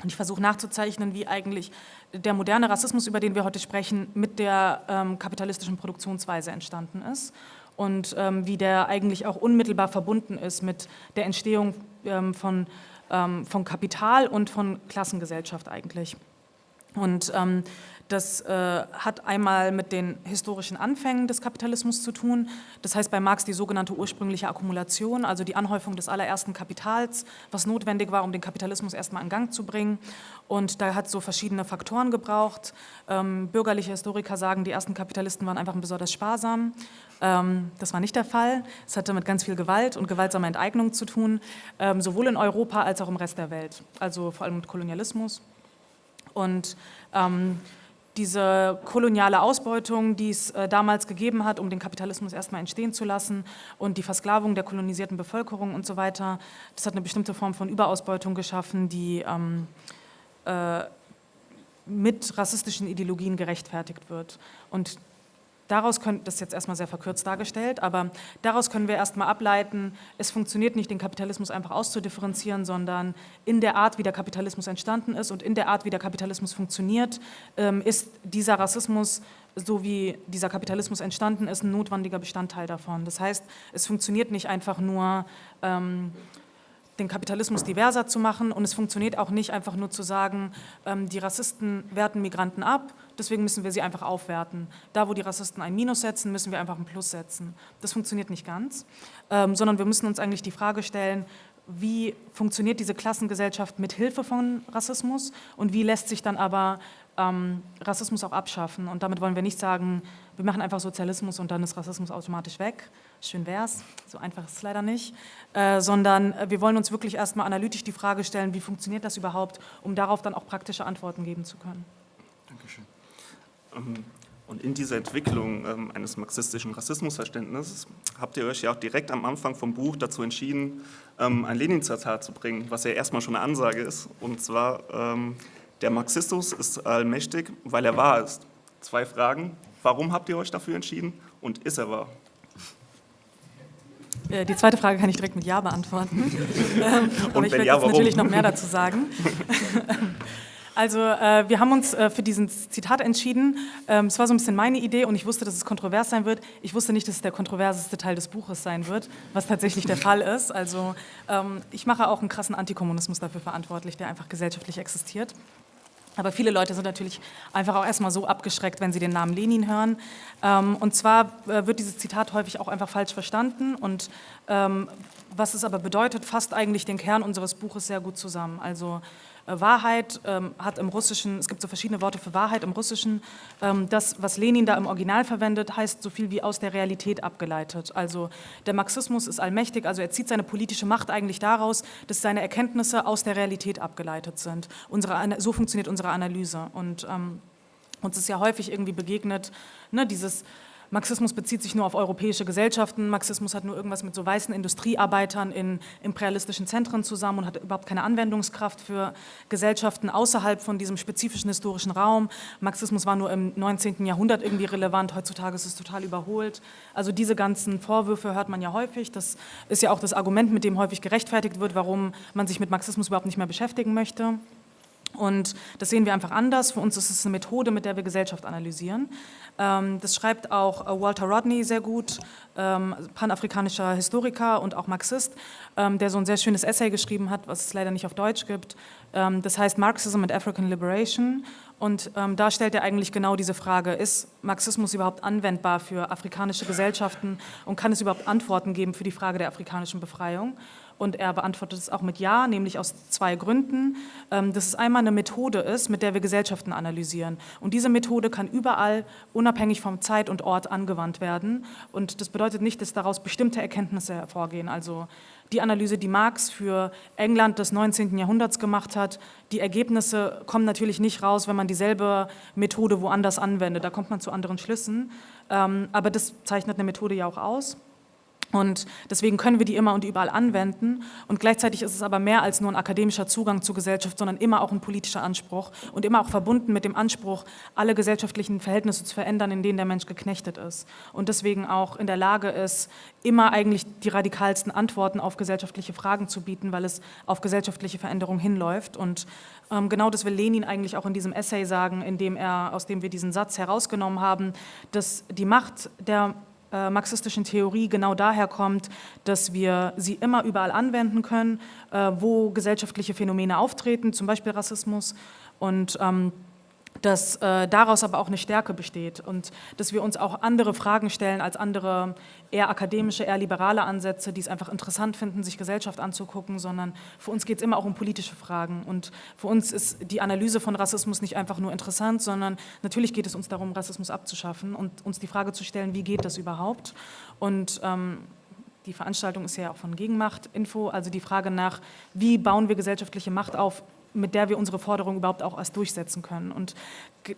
Und ich versuche nachzuzeichnen, wie eigentlich der moderne Rassismus, über den wir heute sprechen, mit der ähm, kapitalistischen Produktionsweise entstanden ist und ähm, wie der eigentlich auch unmittelbar verbunden ist mit der Entstehung ähm, von, ähm, von Kapital und von Klassengesellschaft eigentlich. Und ähm, das äh, hat einmal mit den historischen Anfängen des Kapitalismus zu tun. Das heißt bei Marx die sogenannte ursprüngliche Akkumulation, also die Anhäufung des allerersten Kapitals, was notwendig war, um den Kapitalismus erstmal in Gang zu bringen. Und da hat so verschiedene Faktoren gebraucht. Ähm, bürgerliche Historiker sagen, die ersten Kapitalisten waren einfach besonders sparsam. Ähm, das war nicht der Fall. Es hatte mit ganz viel Gewalt und gewaltsamer Enteignung zu tun, ähm, sowohl in Europa als auch im Rest der Welt, also vor allem mit Kolonialismus. Und ähm, diese koloniale Ausbeutung, die es äh, damals gegeben hat, um den Kapitalismus erstmal entstehen zu lassen und die Versklavung der kolonisierten Bevölkerung und so weiter, das hat eine bestimmte Form von Überausbeutung geschaffen, die ähm, äh, mit rassistischen Ideologien gerechtfertigt wird. Und Daraus können, das ist jetzt erstmal sehr verkürzt dargestellt, aber daraus können wir erstmal ableiten, es funktioniert nicht, den Kapitalismus einfach auszudifferenzieren, sondern in der Art, wie der Kapitalismus entstanden ist und in der Art, wie der Kapitalismus funktioniert, ähm, ist dieser Rassismus, so wie dieser Kapitalismus entstanden ist, ein notwendiger Bestandteil davon. Das heißt, es funktioniert nicht einfach nur, ähm, den Kapitalismus diverser zu machen und es funktioniert auch nicht einfach nur zu sagen, ähm, die Rassisten werten Migranten ab, deswegen müssen wir sie einfach aufwerten. Da, wo die Rassisten ein Minus setzen, müssen wir einfach ein Plus setzen. Das funktioniert nicht ganz, ähm, sondern wir müssen uns eigentlich die Frage stellen, wie funktioniert diese Klassengesellschaft mit Hilfe von Rassismus und wie lässt sich dann aber ähm, Rassismus auch abschaffen. Und damit wollen wir nicht sagen, wir machen einfach Sozialismus und dann ist Rassismus automatisch weg, schön wäre es, so einfach ist es leider nicht, äh, sondern äh, wir wollen uns wirklich erstmal analytisch die Frage stellen, wie funktioniert das überhaupt, um darauf dann auch praktische Antworten geben zu können. Dankeschön. Ähm, und in dieser Entwicklung ähm, eines marxistischen Rassismusverständnisses habt ihr euch ja auch direkt am Anfang vom Buch dazu entschieden, ähm, ein Lenin-Zitat zu bringen, was ja erstmal schon eine Ansage ist. Und zwar, ähm, der Marxismus ist allmächtig, weil er wahr ist. Zwei Fragen. Warum habt ihr euch dafür entschieden und ist er wahr? Äh, die zweite Frage kann ich direkt mit Ja beantworten. Ähm, aber ich werde ja, jetzt natürlich noch mehr dazu sagen. Also äh, wir haben uns äh, für diesen Zitat entschieden. Ähm, es war so ein bisschen meine Idee und ich wusste, dass es kontrovers sein wird. Ich wusste nicht, dass es der kontroverseste Teil des Buches sein wird, was tatsächlich der Fall ist. Also ähm, ich mache auch einen krassen Antikommunismus dafür verantwortlich, der einfach gesellschaftlich existiert. Aber viele Leute sind natürlich einfach auch erstmal so abgeschreckt, wenn sie den Namen Lenin hören. Ähm, und zwar äh, wird dieses Zitat häufig auch einfach falsch verstanden. Und ähm, was es aber bedeutet, fasst eigentlich den Kern unseres Buches sehr gut zusammen. Also Wahrheit ähm, hat im Russischen, es gibt so verschiedene Worte für Wahrheit im Russischen, ähm, das, was Lenin da im Original verwendet, heißt so viel wie aus der Realität abgeleitet. Also der Marxismus ist allmächtig, also er zieht seine politische Macht eigentlich daraus, dass seine Erkenntnisse aus der Realität abgeleitet sind. Unsere, so funktioniert unsere Analyse und ähm, uns ist ja häufig irgendwie begegnet, ne, dieses Marxismus bezieht sich nur auf europäische Gesellschaften, Marxismus hat nur irgendwas mit so weißen Industriearbeitern in imperialistischen Zentren zusammen und hat überhaupt keine Anwendungskraft für Gesellschaften außerhalb von diesem spezifischen historischen Raum. Marxismus war nur im 19. Jahrhundert irgendwie relevant, heutzutage ist es total überholt. Also diese ganzen Vorwürfe hört man ja häufig, das ist ja auch das Argument, mit dem häufig gerechtfertigt wird, warum man sich mit Marxismus überhaupt nicht mehr beschäftigen möchte. Und das sehen wir einfach anders. Für uns ist es eine Methode, mit der wir Gesellschaft analysieren. Ähm, das schreibt auch äh, Walter Rodney sehr gut, ähm, panafrikanischer Historiker und auch Marxist, ähm, der so ein sehr schönes Essay geschrieben hat, was es leider nicht auf Deutsch gibt. Das heißt Marxism and African Liberation. Und da stellt er eigentlich genau diese Frage, ist Marxismus überhaupt anwendbar für afrikanische Gesellschaften und kann es überhaupt Antworten geben für die Frage der afrikanischen Befreiung? Und er beantwortet es auch mit Ja, nämlich aus zwei Gründen. Ähm, dass es einmal eine Methode ist, mit der wir Gesellschaften analysieren. Und diese Methode kann überall, unabhängig vom Zeit und Ort, angewandt werden. Und das bedeutet nicht, dass daraus bestimmte Erkenntnisse hervorgehen. Also die Analyse, die Marx für England des 19. Jahrhunderts gemacht hat, die Ergebnisse kommen natürlich nicht raus, wenn man dieselbe Methode woanders anwendet. Da kommt man zu anderen Schlüssen. Ähm, aber das zeichnet eine Methode ja auch aus. Und deswegen können wir die immer und überall anwenden. Und gleichzeitig ist es aber mehr als nur ein akademischer Zugang zur Gesellschaft, sondern immer auch ein politischer Anspruch und immer auch verbunden mit dem Anspruch, alle gesellschaftlichen Verhältnisse zu verändern, in denen der Mensch geknechtet ist. Und deswegen auch in der Lage ist, immer eigentlich die radikalsten Antworten auf gesellschaftliche Fragen zu bieten, weil es auf gesellschaftliche Veränderung hinläuft. Und ähm, genau das will Lenin eigentlich auch in diesem Essay sagen, in dem er, aus dem wir diesen Satz herausgenommen haben, dass die Macht der äh, marxistischen Theorie genau daher kommt, dass wir sie immer überall anwenden können, äh, wo gesellschaftliche Phänomene auftreten, zum Beispiel Rassismus. Und ähm, dass äh, daraus aber auch eine Stärke besteht und dass wir uns auch andere Fragen stellen als andere eher akademische, eher liberale Ansätze, die es einfach interessant finden, sich Gesellschaft anzugucken, sondern für uns geht es immer auch um politische Fragen. Und für uns ist die Analyse von Rassismus nicht einfach nur interessant, sondern natürlich geht es uns darum, Rassismus abzuschaffen und uns die Frage zu stellen, wie geht das überhaupt? Und ähm, die Veranstaltung ist ja auch von Gegenmacht Info, also die Frage nach, wie bauen wir gesellschaftliche Macht auf, mit der wir unsere Forderung überhaupt auch erst durchsetzen können. Und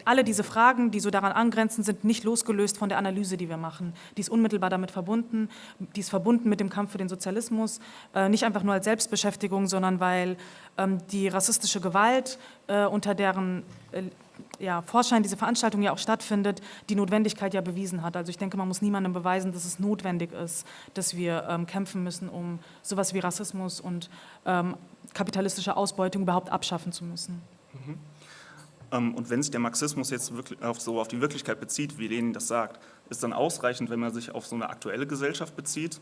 alle diese Fragen, die so daran angrenzen, sind nicht losgelöst von der Analyse, die wir machen. Die ist unmittelbar damit verbunden, die ist verbunden mit dem Kampf für den Sozialismus, äh, nicht einfach nur als Selbstbeschäftigung, sondern weil ähm, die rassistische Gewalt, äh, unter deren äh, ja, Vorschein diese Veranstaltung ja auch stattfindet, die Notwendigkeit ja bewiesen hat. Also ich denke, man muss niemandem beweisen, dass es notwendig ist, dass wir ähm, kämpfen müssen, um sowas wie Rassismus und ähm, kapitalistische Ausbeutung überhaupt abschaffen zu müssen. Mhm. Ähm, und wenn sich der Marxismus jetzt wirklich auf, so auf die Wirklichkeit bezieht, wie Lenin das sagt, ist dann ausreichend, wenn man sich auf so eine aktuelle Gesellschaft bezieht,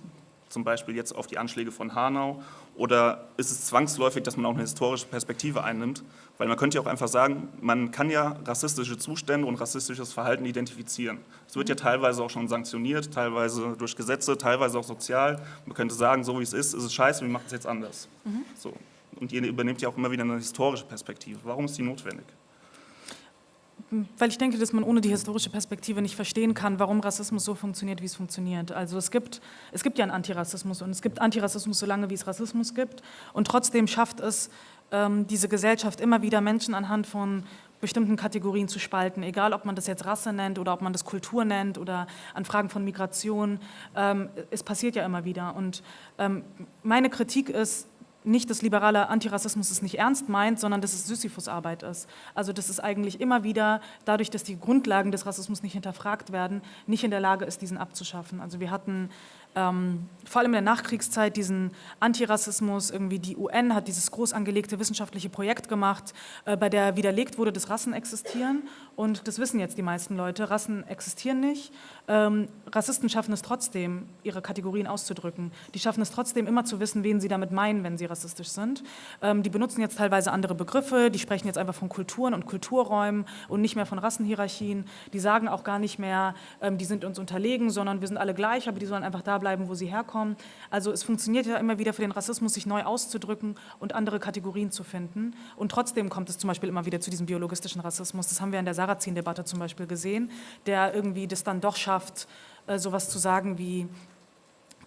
zum Beispiel jetzt auf die Anschläge von Hanau, oder ist es zwangsläufig, dass man auch eine historische Perspektive einnimmt? Weil man könnte ja auch einfach sagen, man kann ja rassistische Zustände und rassistisches Verhalten identifizieren. Es wird ja teilweise auch schon sanktioniert, teilweise durch Gesetze, teilweise auch sozial. Man könnte sagen, so wie es ist, ist es scheiße, wir machen es jetzt anders. Mhm. So. Und ihr übernimmt ja auch immer wieder eine historische Perspektive. Warum ist die notwendig? Weil ich denke, dass man ohne die historische Perspektive nicht verstehen kann, warum Rassismus so funktioniert, wie es funktioniert. Also es gibt, es gibt ja einen Antirassismus und es gibt Antirassismus so lange, wie es Rassismus gibt. Und trotzdem schafft es ähm, diese Gesellschaft immer wieder Menschen anhand von bestimmten Kategorien zu spalten, egal ob man das jetzt Rasse nennt oder ob man das Kultur nennt oder an Fragen von Migration. Ähm, es passiert ja immer wieder. Und ähm, meine Kritik ist, nicht, dass liberaler Antirassismus es nicht ernst meint, sondern dass es Sisyphusarbeit ist. Also dass es eigentlich immer wieder, dadurch, dass die Grundlagen des Rassismus nicht hinterfragt werden, nicht in der Lage ist, diesen abzuschaffen. Also wir hatten ähm, vor allem in der Nachkriegszeit diesen Antirassismus, irgendwie die UN hat dieses groß angelegte wissenschaftliche Projekt gemacht, äh, bei der widerlegt wurde, dass Rassen existieren und das wissen jetzt die meisten Leute, Rassen existieren nicht. Ähm, Rassisten schaffen es trotzdem, ihre Kategorien auszudrücken. Die schaffen es trotzdem immer zu wissen, wen sie damit meinen, wenn sie rassistisch sind. Ähm, die benutzen jetzt teilweise andere Begriffe, die sprechen jetzt einfach von Kulturen und Kulturräumen und nicht mehr von Rassenhierarchien. Die sagen auch gar nicht mehr, ähm, die sind uns unterlegen, sondern wir sind alle gleich, aber die sollen einfach da bleiben, wo sie herkommen. Also es funktioniert ja immer wieder für den Rassismus, sich neu auszudrücken und andere Kategorien zu finden. Und trotzdem kommt es zum Beispiel immer wieder zu diesem biologistischen Rassismus. Das haben wir in der Sarrazin-Debatte zum Beispiel gesehen, der irgendwie das dann doch schafft, äh, sowas zu sagen wie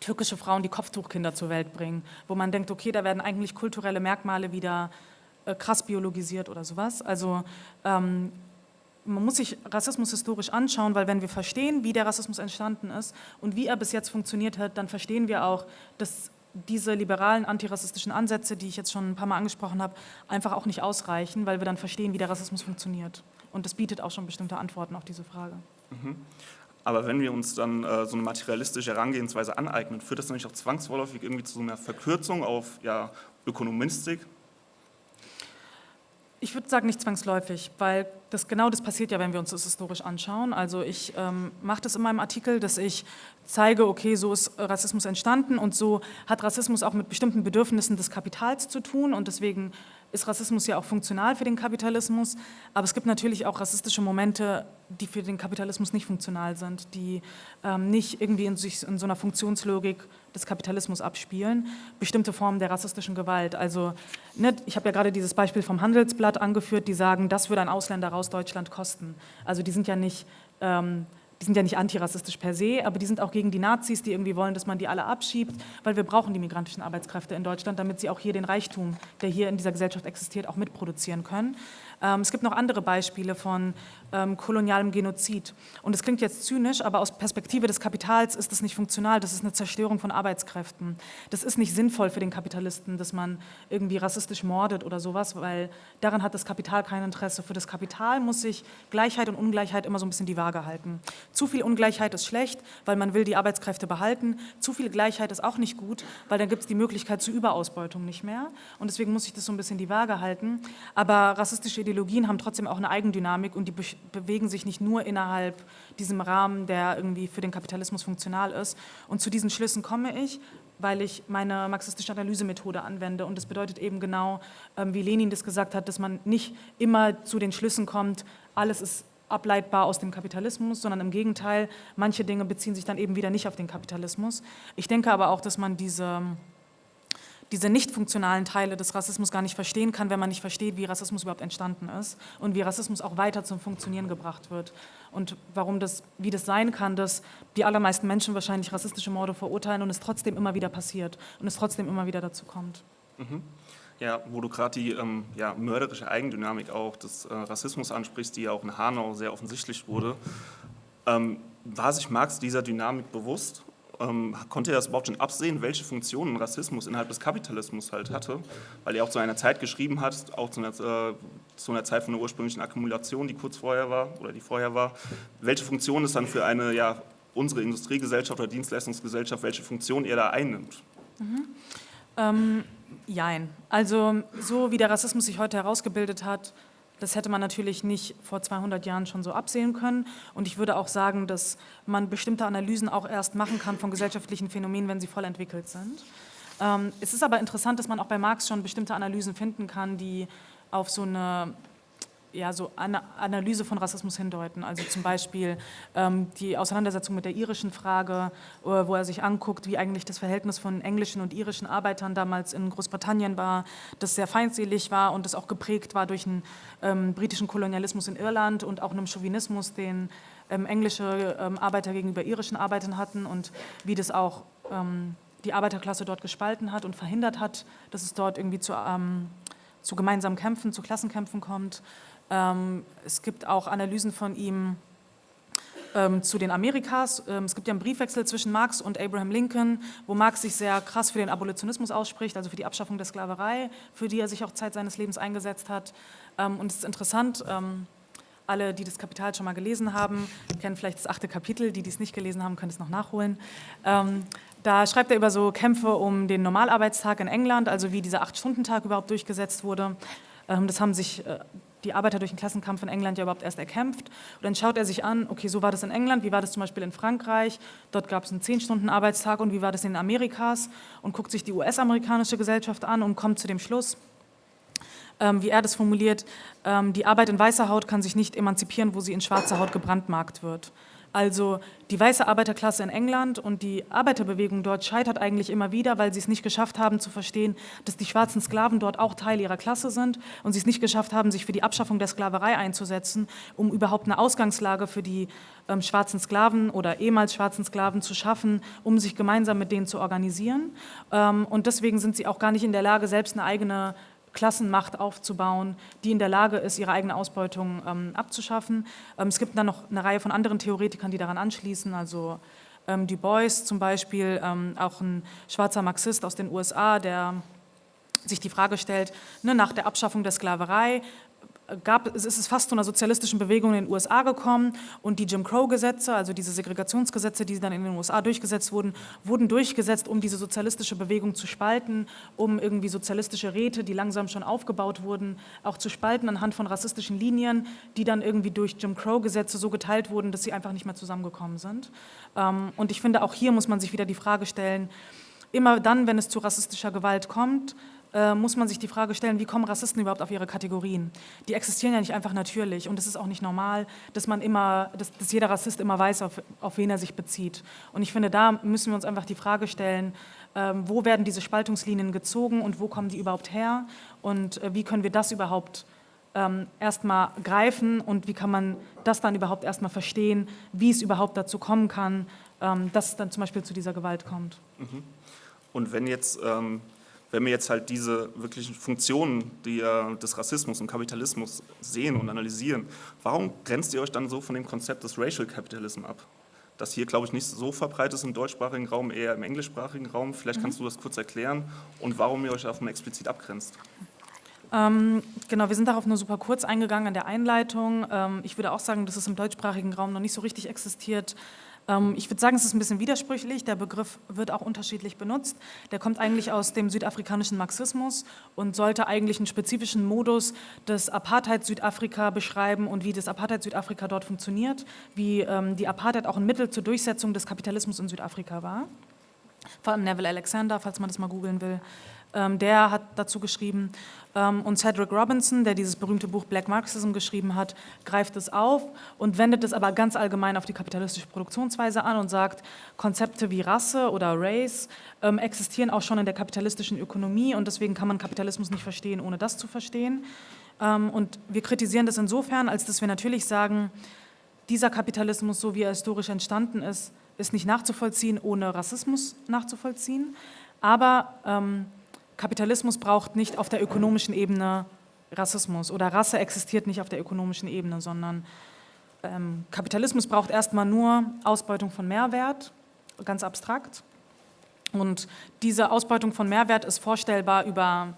türkische Frauen, die Kopftuchkinder zur Welt bringen, wo man denkt, okay, da werden eigentlich kulturelle Merkmale wieder äh, krass biologisiert oder sowas. Also ähm, man muss sich Rassismus historisch anschauen, weil wenn wir verstehen, wie der Rassismus entstanden ist und wie er bis jetzt funktioniert hat, dann verstehen wir auch, dass diese liberalen antirassistischen Ansätze, die ich jetzt schon ein paar Mal angesprochen habe, einfach auch nicht ausreichen, weil wir dann verstehen, wie der Rassismus funktionioniert. Und das bietet auch schon bestimmte Antworten auf diese Frage. Mhm. Aber wenn wir uns dann äh, so eine materialistische Herangehensweise aneignen, führt das natürlich auch zwangsvorläufig irgendwie zu so einer Verkürzung auf ja, Ökonomistik, ich würde sagen, nicht zwangsläufig, weil das genau das passiert ja, wenn wir uns das historisch anschauen. Also ich ähm, mache das in meinem Artikel, dass ich zeige, okay, so ist Rassismus entstanden und so hat Rassismus auch mit bestimmten Bedürfnissen des Kapitals zu tun und deswegen ist Rassismus ja auch funktional für den Kapitalismus, aber es gibt natürlich auch rassistische Momente, die für den Kapitalismus nicht funktional sind, die ähm, nicht irgendwie in, sich, in so einer Funktionslogik des Kapitalismus abspielen, bestimmte Formen der rassistischen Gewalt. Also ne, ich habe ja gerade dieses Beispiel vom Handelsblatt angeführt, die sagen, das würde ein Ausländer raus Deutschland kosten. Also die sind ja nicht... Ähm, die sind ja nicht antirassistisch per se, aber die sind auch gegen die Nazis, die irgendwie wollen, dass man die alle abschiebt, weil wir brauchen die migrantischen Arbeitskräfte in Deutschland, damit sie auch hier den Reichtum, der hier in dieser Gesellschaft existiert, auch mitproduzieren können. Ähm, es gibt noch andere Beispiele von ähm, kolonialem Genozid. Und es klingt jetzt zynisch, aber aus Perspektive des Kapitals ist das nicht funktional. Das ist eine Zerstörung von Arbeitskräften. Das ist nicht sinnvoll für den Kapitalisten, dass man irgendwie rassistisch mordet oder sowas, weil daran hat das Kapital kein Interesse. Für das Kapital muss sich Gleichheit und Ungleichheit immer so ein bisschen die Waage halten. Zu viel Ungleichheit ist schlecht, weil man will die Arbeitskräfte behalten. Zu viel Gleichheit ist auch nicht gut, weil dann gibt es die Möglichkeit zur Überausbeutung nicht mehr. Und deswegen muss sich das so ein bisschen die Waage halten. Aber rassistische Ideologien haben trotzdem auch eine Eigendynamik und die bewegen sich nicht nur innerhalb diesem Rahmen, der irgendwie für den Kapitalismus funktional ist. Und zu diesen Schlüssen komme ich, weil ich meine marxistische Analysemethode anwende. Und das bedeutet eben genau, ähm, wie Lenin das gesagt hat, dass man nicht immer zu den Schlüssen kommt, alles ist ableitbar aus dem Kapitalismus, sondern im Gegenteil, manche Dinge beziehen sich dann eben wieder nicht auf den Kapitalismus. Ich denke aber auch, dass man diese diese nicht funktionalen Teile des Rassismus gar nicht verstehen kann, wenn man nicht versteht, wie Rassismus überhaupt entstanden ist und wie Rassismus auch weiter zum Funktionieren gebracht wird. Und warum das, wie das sein kann, dass die allermeisten Menschen wahrscheinlich rassistische Morde verurteilen und es trotzdem immer wieder passiert und es trotzdem immer wieder dazu kommt. Mhm. Ja, wo du gerade die ähm, ja, mörderische Eigendynamik auch des äh, Rassismus ansprichst, die ja auch in Hanau sehr offensichtlich wurde, ähm, war sich Marx dieser Dynamik bewusst ähm, konnte er das überhaupt schon absehen, welche Funktionen Rassismus innerhalb des Kapitalismus halt hatte, weil er auch zu einer Zeit geschrieben hat, auch zu einer, äh, zu einer Zeit von der ursprünglichen Akkumulation, die kurz vorher war oder die vorher war, welche Funktion es dann für eine, ja, unsere Industriegesellschaft oder Dienstleistungsgesellschaft, welche Funktion er da einnimmt. Mhm. Ähm, jein. Also so wie der Rassismus sich heute herausgebildet hat, das hätte man natürlich nicht vor 200 Jahren schon so absehen können. Und ich würde auch sagen, dass man bestimmte Analysen auch erst machen kann von gesellschaftlichen Phänomenen, wenn sie voll entwickelt sind. Ähm, es ist aber interessant, dass man auch bei Marx schon bestimmte Analysen finden kann, die auf so eine ja, so eine Analyse von Rassismus hindeuten. Also zum Beispiel ähm, die Auseinandersetzung mit der irischen Frage, äh, wo er sich anguckt, wie eigentlich das Verhältnis von englischen und irischen Arbeitern damals in Großbritannien war, das sehr feindselig war und das auch geprägt war durch einen ähm, britischen Kolonialismus in Irland und auch einem Chauvinismus, den ähm, englische ähm, Arbeiter gegenüber irischen Arbeitern hatten und wie das auch ähm, die Arbeiterklasse dort gespalten hat und verhindert hat, dass es dort irgendwie zu, ähm, zu gemeinsamen Kämpfen, zu Klassenkämpfen kommt. Ähm, es gibt auch Analysen von ihm ähm, zu den Amerikas. Ähm, es gibt ja einen Briefwechsel zwischen Marx und Abraham Lincoln, wo Marx sich sehr krass für den Abolitionismus ausspricht, also für die Abschaffung der Sklaverei, für die er sich auch Zeit seines Lebens eingesetzt hat. und es ist interessant, Alle, die das Kapital schon mal gelesen haben, kennen vielleicht das achte Kapitel. Die, die es nicht gelesen haben, können es noch nachholen. Da schreibt er über so Kämpfe um den Normalarbeitstag in England, also wie dieser Acht-Stunden-Tag überhaupt durchgesetzt wurde. Das haben sich äh, die Arbeiter durch den Klassenkampf in England ja überhaupt erst erkämpft. Und dann schaut er sich an, okay, so war das in England, wie war das zum Beispiel in Frankreich, dort gab es einen 10-Stunden-Arbeitstag und wie war das in Amerikas und guckt sich die US-amerikanische Gesellschaft an und kommt zu dem Schluss, ähm, wie er das formuliert, ähm, die Arbeit in weißer Haut kann sich nicht emanzipieren, wo sie in schwarzer Haut gebrandmarkt wird. Also die weiße Arbeiterklasse in England und die Arbeiterbewegung dort scheitert eigentlich immer wieder, weil sie es nicht geschafft haben zu verstehen, dass die schwarzen Sklaven dort auch Teil ihrer Klasse sind und sie es nicht geschafft haben, sich für die Abschaffung der Sklaverei einzusetzen, um überhaupt eine Ausgangslage für die ähm, schwarzen Sklaven oder ehemals schwarzen Sklaven zu schaffen, um sich gemeinsam mit denen zu organisieren. Ähm, und deswegen sind sie auch gar nicht in der Lage, selbst eine eigene Klassenmacht aufzubauen, die in der Lage ist, ihre eigene Ausbeutung ähm, abzuschaffen. Ähm, es gibt dann noch eine Reihe von anderen Theoretikern, die daran anschließen, also ähm, Du Bois zum Beispiel, ähm, auch ein schwarzer Marxist aus den USA, der sich die Frage stellt, ne, nach der Abschaffung der Sklaverei, gab, es ist fast zu einer sozialistischen Bewegung in den USA gekommen und die Jim Crow-Gesetze, also diese Segregationsgesetze, die dann in den USA durchgesetzt wurden, wurden durchgesetzt, um diese sozialistische Bewegung zu spalten, um irgendwie sozialistische Räte, die langsam schon aufgebaut wurden, auch zu spalten anhand von rassistischen Linien, die dann irgendwie durch Jim Crow-Gesetze so geteilt wurden, dass sie einfach nicht mehr zusammengekommen sind. Ähm, und ich finde, auch hier muss man sich wieder die Frage stellen, immer dann, wenn es zu rassistischer Gewalt kommt, äh, muss man sich die Frage stellen, wie kommen Rassisten überhaupt auf ihre Kategorien? Die existieren ja nicht einfach natürlich und es ist auch nicht normal, dass man immer, dass, dass jeder Rassist immer weiß, auf, auf, wen er sich bezieht. Und ich finde, da müssen wir uns einfach die Frage stellen, ähm, wo werden diese Spaltungslinien gezogen und wo kommen die überhaupt her und äh, wie können wir das überhaupt ähm, erstmal greifen und wie kann man das dann überhaupt erstmal verstehen, wie es überhaupt dazu kommen kann, ähm, dass es dann zum Beispiel zu dieser Gewalt kommt. Mhm. Und wenn jetzt ähm, wenn wir jetzt halt diese wirklichen Funktionen die, des Rassismus und Kapitalismus sehen und analysieren, warum grenzt ihr euch dann so von dem Konzept des Racial Capitalism ab? Das hier, glaube ich, nicht so verbreitet ist im deutschsprachigen Raum, eher im englischsprachigen Raum. Vielleicht kannst mhm. du das kurz erklären und warum ihr euch davon explizit abgrenzt. Ähm, genau, wir sind darauf nur super kurz eingegangen in der Einleitung. Ähm, ich würde auch sagen, dass es im deutschsprachigen Raum noch nicht so richtig existiert. Ähm, ich würde sagen, es ist ein bisschen widersprüchlich. Der Begriff wird auch unterschiedlich benutzt. Der kommt eigentlich aus dem südafrikanischen Marxismus und sollte eigentlich einen spezifischen Modus des Apartheid-Südafrika beschreiben und wie das Apartheid-Südafrika dort funktioniert, wie ähm, die Apartheid auch ein Mittel zur Durchsetzung des Kapitalismus in Südafrika war. Vor allem Neville Alexander, falls man das mal googeln will. Ähm, der hat dazu geschrieben. Ähm, und Cedric Robinson, der dieses berühmte Buch Black Marxism geschrieben hat, greift es auf und wendet es aber ganz allgemein auf die kapitalistische Produktionsweise an und sagt, Konzepte wie Rasse oder Race ähm, existieren auch schon in der kapitalistischen Ökonomie und deswegen kann man Kapitalismus nicht verstehen, ohne das zu verstehen. und wir kritisieren das insofern, als dass wir natürlich sagen, dieser Kapitalismus, so wie er historisch entstanden ist, ist nicht nachzuvollziehen, ohne Rassismus nachzuvollziehen. Aber ähm, Kapitalismus braucht nicht auf der ökonomischen Ebene Rassismus oder Rasse existiert nicht auf der ökonomischen Ebene, sondern ähm, Kapitalismus braucht erstmal nur Ausbeutung von Mehrwert, ganz abstrakt. Und diese Ausbeutung von Mehrwert ist vorstellbar über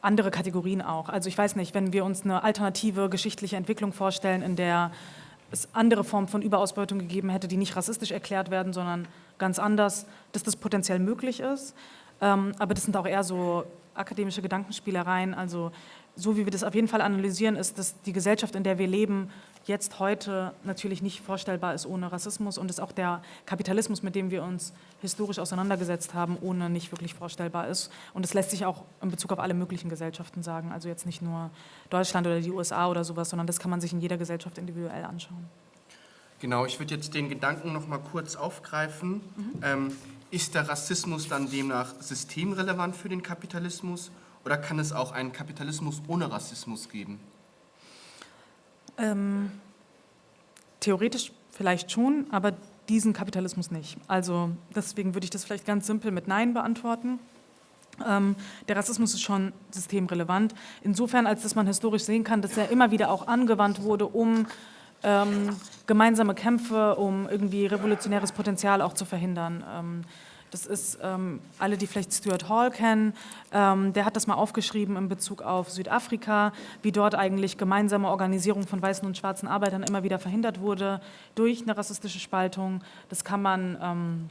andere Kategorien auch. Also ich weiß nicht, wenn wir uns eine alternative geschichtliche Entwicklung vorstellen, in der es andere Formen von Überausbeutung gegeben hätte, die nicht rassistisch erklärt werden, sondern ganz anders, dass das potenziell möglich ist. Ähm, aber das sind auch eher so akademische Gedankenspielereien. Also so wie wir das auf jeden Fall analysieren, ist, dass die Gesellschaft, in der wir leben, jetzt heute natürlich nicht vorstellbar ist ohne Rassismus und dass auch der Kapitalismus, mit dem wir uns historisch auseinandergesetzt haben, ohne nicht wirklich vorstellbar ist. Und das lässt sich auch in Bezug auf alle möglichen Gesellschaften sagen, also jetzt nicht nur Deutschland oder die USA oder sowas, sondern das kann man sich in jeder Gesellschaft individuell anschauen. Genau, ich würde jetzt den Gedanken noch mal kurz aufgreifen. Mhm. Ähm, ist der Rassismus dann demnach systemrelevant für den Kapitalismus oder kann es auch einen Kapitalismus ohne Rassismus geben? Ähm, theoretisch vielleicht schon, aber diesen Kapitalismus nicht. Also deswegen würde ich das vielleicht ganz simpel mit Nein beantworten. Ähm, der Rassismus ist schon systemrelevant, insofern, als dass man historisch sehen kann, dass er immer wieder auch angewandt wurde, um ähm, gemeinsame Kämpfe, um irgendwie revolutionäres Potenzial auch zu verhindern. Ähm, Das ist, ähm, alle, die vielleicht Stuart Hall kennen, ähm, der hat das mal aufgeschrieben in Bezug auf Südafrika, wie dort eigentlich gemeinsame Organisierung von weißen und schwarzen Arbeitern immer wieder verhindert wurde durch eine rassistische Spaltung. Das kann man... Ähm,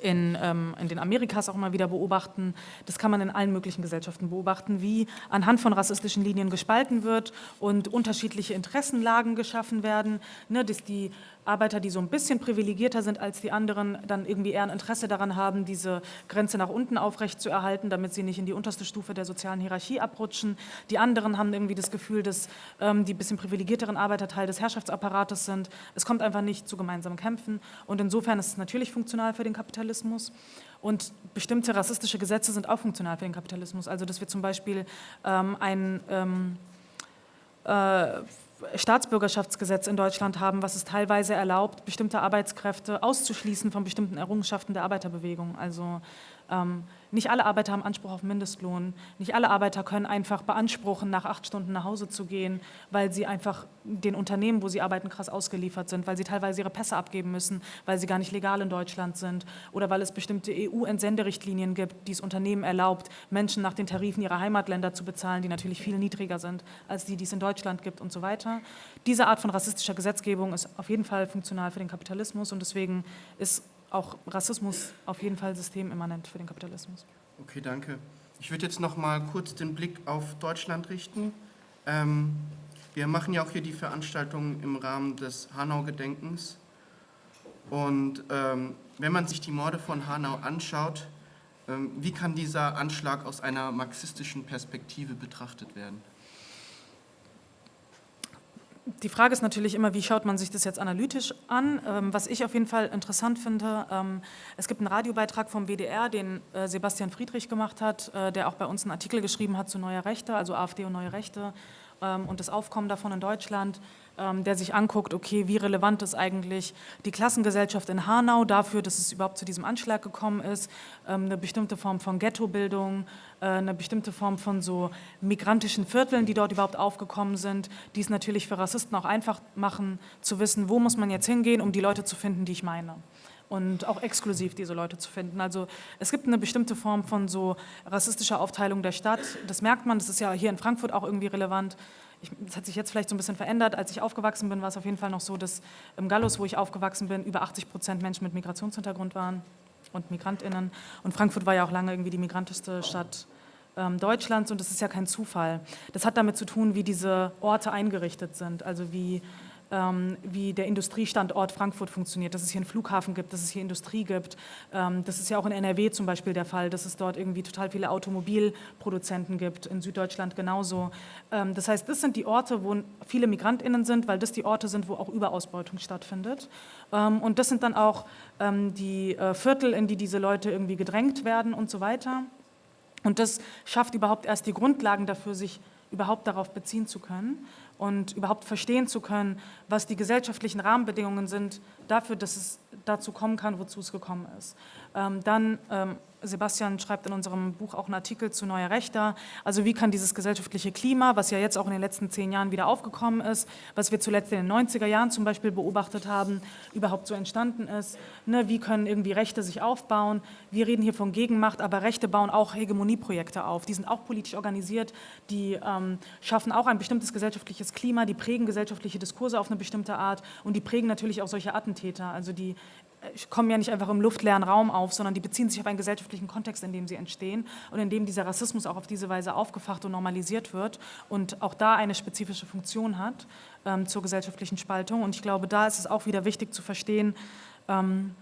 in, ähm, in, den Amerikas auch immer wieder beobachten. Das kann man in allen möglichen Gesellschaften beobachten, wie anhand von rassistischen Linien gespalten wird und unterschiedliche Interessenlagen geschaffen werden, ne, dass die Arbeiter, die so ein bisschen privilegierter sind als die anderen, dann irgendwie eher ein Interesse daran haben, diese Grenze nach unten aufrechtzuerhalten, damit sie nicht in die unterste Stufe der sozialen Hierarchie abrutschen. Die anderen haben irgendwie das Gefühl, dass ähm, die bisschen privilegierteren Arbeiter Teil des Herrschaftsapparates sind. Es kommt einfach nicht zu gemeinsamen Kämpfen und insofern ist es natürlich funktional für den Kapitalismus. Und bestimmte rassistische Gesetze sind auch funktional für den Kapitalismus. Also dass wir zum Beispiel ähm, ein ähm, äh, Staatsbürgerschaftsgesetz in Deutschland haben, was es teilweise erlaubt, bestimmte Arbeitskräfte auszuschließen von bestimmten Errungenschaften der Arbeiterbewegung. Also nicht alle Arbeiter haben Anspruch auf Mindestlohn. Nicht alle Arbeiter können einfach beanspruchen, nach acht Stunden nach Hause zu gehen, weil sie einfach den Unternehmen, wo sie arbeiten, krass ausgeliefert sind, weil sie teilweise ihre Pässe abgeben müssen, weil sie gar nicht legal in Deutschland sind oder weil es bestimmte EU-Entsenderichtlinien gibt, die es Unternehmen erlaubt, Menschen nach den Tarifen ihrer Heimatländer zu bezahlen, die natürlich viel niedriger sind als die, die es in Deutschland gibt und so weiter. Diese Art von rassistischer Gesetzgebung ist auf jeden Fall funktional für den Kapitalismus und deswegen ist auch Rassismus auf jeden Fall systemimmanent für den Kapitalismus. Okay, danke. Ich würde jetzt noch mal kurz den Blick auf Deutschland richten. Ähm, wir machen ja auch hier die Veranstaltung im Rahmen des Hanau-Gedenkens. Und ähm, wenn man sich die Morde von Hanau anschaut, ähm, wie kann dieser Anschlag aus einer marxistischen Perspektive betrachtet werden? Die Frage ist natürlich immer, wie schaut man sich das jetzt analytisch an? Ähm, was ich auf jeden Fall interessant finde, ähm, es gibt einen Radiobeitrag vom WDR, den äh, Sebastian Friedrich gemacht hat, äh, der auch bei uns einen Artikel geschrieben hat zu Neue Rechte, also AfD und Neue Rechte ähm, und das Aufkommen davon in Deutschland. Ähm, der sich anguckt, okay, wie relevant ist eigentlich die Klassengesellschaft in Hanau dafür, dass es überhaupt zu diesem Anschlag gekommen ist, ähm, eine bestimmte Form von Ghettobildung, eine bestimmte Form von so migrantischen Vierteln, die dort überhaupt aufgekommen sind, die es natürlich für Rassisten auch einfach machen, zu wissen, wo muss man jetzt hingehen, um die Leute zu finden, die ich meine und auch exklusiv diese Leute zu finden. Also es gibt eine bestimmte Form von so rassistischer Aufteilung der Stadt. Das merkt man, das ist ja hier in Frankfurt auch irgendwie relevant ich, das hat sich jetzt vielleicht so ein bisschen verändert. Als ich aufgewachsen bin, war es auf jeden Fall noch so, dass im Gallus, wo ich aufgewachsen bin, über 80 Prozent Menschen mit Migrationshintergrund waren und MigrantInnen. Und Frankfurt war ja auch lange irgendwie die migrantischste Stadt ähm, Deutschlands und das ist ja kein Zufall. Das hat damit zu tun, wie diese Orte eingerichtet sind, also wie wie der Industriestandort Frankfurt funktioniert, dass es hier einen Flughafen gibt, dass es hier Industrie gibt. Ähm, das ist ja auch in NRW zum Beispiel der Fall, dass es dort irgendwie total viele Automobilproduzenten gibt, in Süddeutschland genauso. Ähm, das heißt, das sind die Orte, wo viele MigrantInnen sind, weil das die Orte sind, wo auch Überausbeutung stattfindet. Und das sind dann auch die äh, Viertel, in die diese Leute irgendwie gedrängt werden und so weiter. Und das schafft überhaupt erst die Grundlagen dafür, sich überhaupt darauf beziehen zu können und überhaupt verstehen zu können, was die gesellschaftlichen Rahmenbedingungen sind dafür, dass es dazu kommen kann, wozu es gekommen ist. Ähm, dann ähm, Sebastian schreibt in unserem Buch auch einen Artikel zu Neuer Rechter. Also wie kann dieses gesellschaftliche Klima, was ja jetzt auch in den letzten zehn Jahren wieder aufgekommen ist, was wir zuletzt in den 90er Jahren zum Beispiel beobachtet haben, überhaupt so entstanden ist. Ne, wie können irgendwie Rechte sich aufbauen? Wir reden hier von Gegenmacht, aber Rechte bauen auch Hegemonieprojekte auf. Die sind auch politisch organisiert, die ähm, schaffen auch ein bestimmtes gesellschaftliches Klima, die prägen gesellschaftliche Diskurse auf eine bestimmte Art und die prägen natürlich auch solche Attentäter. Also die kommen ja nicht einfach im luftleeren Raum auf, sondern die beziehen sich auf einen gesellschaftlichen Kontext, in dem sie entstehen und in dem dieser Rassismus auch auf diese Weise aufgefacht und normalisiert wird und auch da eine spezifische Funktion hat ähm, zur gesellschaftlichen Spaltung. Und ich glaube, da ist es auch wieder wichtig zu verstehen, ähm,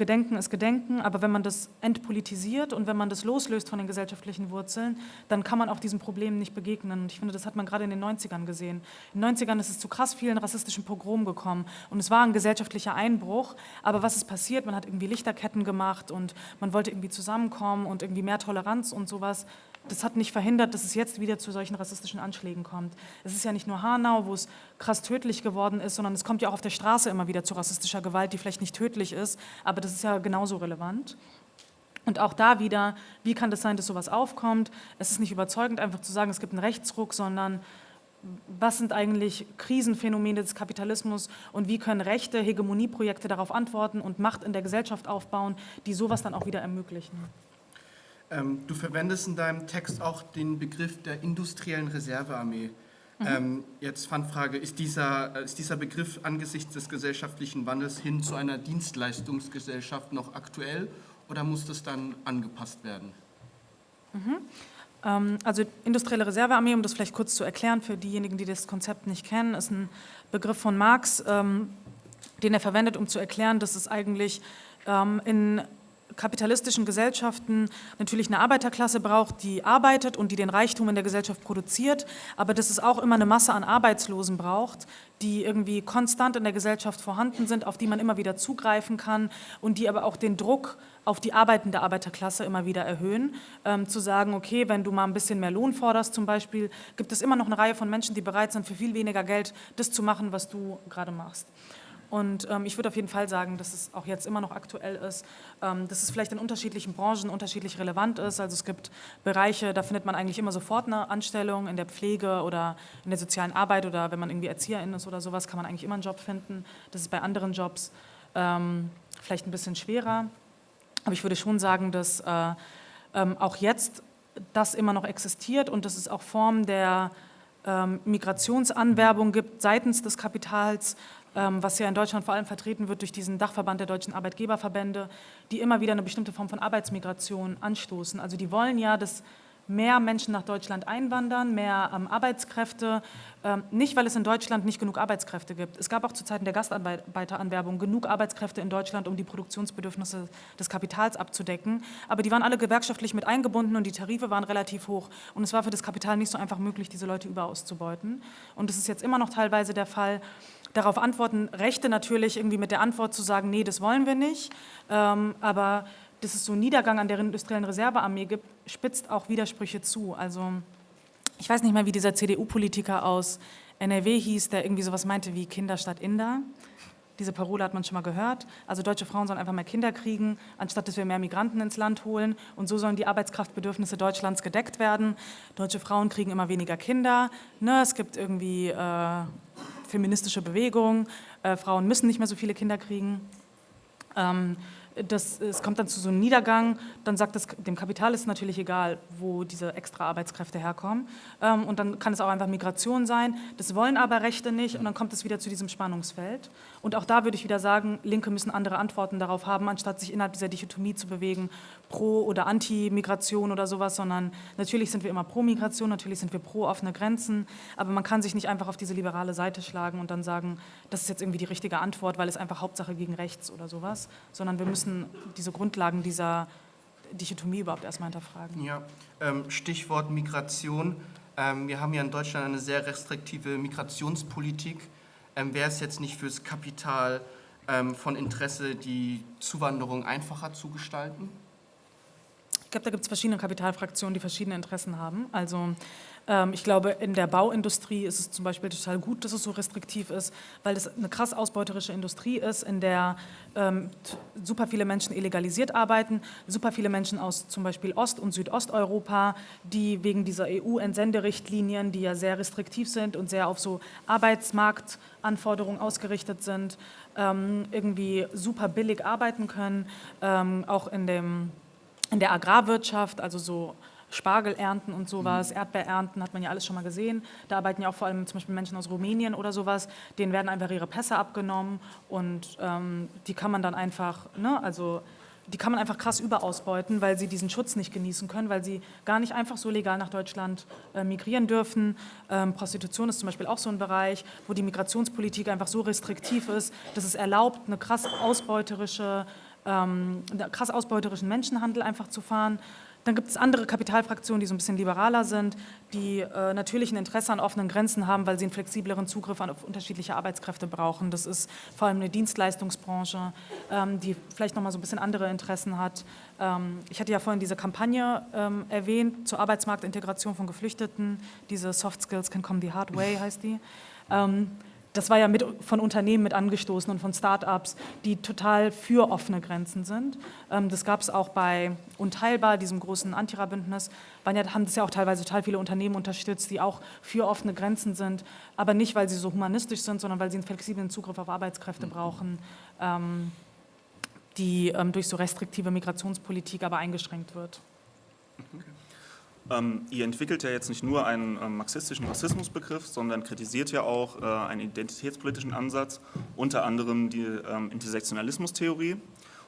Gedenken ist Gedenken, aber wenn man das entpolitisiert und wenn man das loslöst von den gesellschaftlichen Wurzeln, dann kann man auch diesen Problemen nicht begegnen. Und ich finde, das hat man gerade in den 90ern gesehen. In den 90ern ist es zu krass vielen rassistischen Pogromen gekommen und es war ein gesellschaftlicher Einbruch, aber was ist passiert? Man hat irgendwie Lichterketten gemacht und man wollte irgendwie zusammenkommen und irgendwie mehr Toleranz und sowas das hat nicht verhindert, dass es jetzt wieder zu solchen rassistischen Anschlägen kommt. Es ist ja nicht nur Hanau, wo es krass tödlich geworden ist, sondern es kommt ja auch auf der Straße immer wieder zu rassistischer Gewalt, die vielleicht nicht tödlich ist, aber das ist ja genauso relevant. Und auch da wieder, wie kann das sein, dass sowas aufkommt? Es ist nicht überzeugend, einfach zu sagen, es gibt einen Rechtsruck, sondern was sind eigentlich Krisenphänomene des Kapitalismus und wie können rechte Hegemonieprojekte darauf antworten und Macht in der Gesellschaft aufbauen, die sowas dann auch wieder ermöglichen. Ähm, du verwendest in deinem Text auch den Begriff der industriellen Reservearmee. Mhm. Ähm, jetzt Fandfrage, ist dieser, ist dieser Begriff angesichts des gesellschaftlichen Wandels hin zu einer Dienstleistungsgesellschaft noch aktuell oder muss das dann angepasst werden? Mhm. Ähm, also industrielle Reservearmee, um das vielleicht kurz zu erklären für diejenigen, die das Konzept nicht kennen, ist ein Begriff von Marx, ähm, den er verwendet, um zu erklären, dass es eigentlich ähm, in kapitalistischen Gesellschaften natürlich eine Arbeiterklasse braucht, die arbeitet und die den Reichtum in der Gesellschaft produziert, aber dass es auch immer eine Masse an Arbeitslosen braucht, die irgendwie konstant in der Gesellschaft vorhanden sind, auf die man immer wieder zugreifen kann und die aber auch den Druck auf die arbeitende Arbeiterklasse immer wieder erhöhen, ähm, zu sagen, okay, wenn du mal ein bisschen mehr Lohn forderst zum Beispiel, gibt es immer noch eine Reihe von Menschen, die bereit sind, für viel weniger Geld das zu machen, was du gerade machst. Und ähm, ich würde auf jeden Fall sagen, dass es auch jetzt immer noch aktuell ist, ähm, dass es vielleicht in unterschiedlichen Branchen unterschiedlich relevant ist. Also es gibt Bereiche, da findet man eigentlich immer sofort eine Anstellung in der Pflege oder in der sozialen Arbeit oder wenn man irgendwie Erzieherin ist oder sowas, kann man eigentlich immer einen Job finden. Das ist bei anderen Jobs ähm, vielleicht ein bisschen schwerer. Aber ich würde schon sagen, dass äh, ähm, auch jetzt das immer noch existiert und dass es auch Formen der ähm, Migrationsanwerbung gibt seitens des Kapitals, was ja in Deutschland vor allem vertreten wird durch diesen Dachverband der deutschen Arbeitgeberverbände, die immer wieder eine bestimmte Form von Arbeitsmigration anstoßen. Also die wollen ja, dass mehr Menschen nach Deutschland einwandern, mehr ähm, Arbeitskräfte, ähm, nicht weil es in Deutschland nicht genug Arbeitskräfte gibt. Es gab auch zu Zeiten der Gastarbeiteranwerbung genug Arbeitskräfte in Deutschland, um die Produktionsbedürfnisse des Kapitals abzudecken, aber die waren alle gewerkschaftlich mit eingebunden und die Tarife waren relativ hoch und es war für das Kapital nicht so einfach möglich, diese Leute überauszubeuten. Und das ist jetzt immer noch teilweise der Fall, Darauf antworten Rechte natürlich irgendwie mit der Antwort zu sagen, nee, das wollen wir nicht. Ähm, aber dass es so einen Niedergang an der industriellen Reservearmee gibt, spitzt auch Widersprüche zu. Also ich weiß nicht mehr, wie dieser CDU-Politiker aus NRW hieß, der irgendwie sowas meinte wie Kinder statt Inder. Diese Parole hat man schon mal gehört. Also deutsche Frauen sollen einfach mehr Kinder kriegen, anstatt dass wir mehr Migranten ins Land holen. Und so sollen die Arbeitskraftbedürfnisse Deutschlands gedeckt werden. Deutsche Frauen kriegen immer weniger Kinder. Ne, es gibt irgendwie äh, feministische Bewegung, äh, Frauen müssen nicht mehr so viele Kinder kriegen. Ähm, das, es kommt dann zu so einem Niedergang, dann sagt das, dem Kapital ist natürlich egal, wo diese extra Arbeitskräfte herkommen. Ähm, und dann kann es auch einfach Migration sein. Das wollen aber Rechte nicht und dann kommt es wieder zu diesem Spannungsfeld. Und auch da würde ich wieder sagen, Linke müssen andere Antworten darauf haben, anstatt sich innerhalb dieser Dichotomie zu bewegen, pro- oder anti-Migration oder sowas, sondern natürlich sind wir immer pro Migration, natürlich sind wir pro offene Grenzen, aber man kann sich nicht einfach auf diese liberale Seite schlagen und dann sagen, das ist jetzt irgendwie die richtige Antwort, weil es einfach Hauptsache gegen rechts oder sowas, sondern wir müssen diese Grundlagen dieser Dichotomie überhaupt erstmal hinterfragen. Ja, ähm, Stichwort Migration. Ähm, wir haben ja in Deutschland eine sehr restriktive Migrationspolitik ähm, wäre es jetzt nicht fürs Kapital von Interesse, die Zuwanderung einfacher zu gestalten? Ich glaube, da gibt es verschiedene Kapitalfraktionen, die verschiedene Interessen haben. Also ich glaube, in der Bauindustrie ist es zum Beispiel total gut, dass es so restriktiv ist, weil es eine krass ausbeuterische Industrie ist, in der ähm, super viele Menschen illegalisiert arbeiten, super viele Menschen aus zum Beispiel Ost- und Südosteuropa, die wegen dieser EU-Entsenderichtlinien, die ja sehr restriktiv sind und sehr auf so Arbeitsmarktanforderungen ausgerichtet sind, ähm, irgendwie super billig arbeiten können, ähm, auch in, dem, in der Agrarwirtschaft, also so Spargel ernten und sowas, mhm. Erdbeer ernten, hat man ja alles schon mal gesehen. Da arbeiten ja auch vor allem zum Beispiel Menschen aus Rumänien oder sowas, denen werden einfach ihre Pässe abgenommen und ähm, die kann man dann einfach, ne, also die kann man einfach krass überausbeuten, weil sie diesen Schutz nicht genießen können, weil sie gar nicht einfach so legal nach Deutschland äh, migrieren dürfen. Ähm, Prostitution ist zum Beispiel auch so ein Bereich, wo die Migrationspolitik einfach so restriktiv ist, dass es erlaubt, eine krass ausbeuterische, ähm, einen krass ausbeuterischen Menschenhandel einfach zu fahren. Dann gibt es andere Kapitalfraktionen, die so ein bisschen liberaler sind, die äh, natürlich ein Interesse an offenen Grenzen haben, weil sie einen flexibleren Zugriff auf unterschiedliche Arbeitskräfte brauchen. Das ist vor allem eine Dienstleistungsbranche, ähm, die vielleicht nochmal so ein bisschen andere Interessen hat. Ähm, ich hatte ja vorhin diese Kampagne ähm, erwähnt zur Arbeitsmarktintegration von Geflüchteten. Diese Soft Skills can come the hard way heißt die. Das war ja mit, von Unternehmen mit angestoßen und von Start-ups, die total für offene Grenzen sind. Ähm, das gab es auch bei Unteilbar, diesem großen Antira-Bündnis, ja, haben das ja auch teilweise total viele Unternehmen unterstützt, die auch für offene Grenzen sind, aber nicht, weil sie so humanistisch sind, sondern weil sie einen flexiblen Zugriff auf Arbeitskräfte mhm. brauchen, ähm, die ähm, durch so restriktive Migrationspolitik aber eingeschränkt wird. Okay. Ähm, ihr entwickelt ja jetzt nicht nur einen ähm, marxistischen Rassismusbegriff, sondern kritisiert ja auch äh, einen identitätspolitischen Ansatz, unter anderem die ähm, Intersektionalismus-Theorie.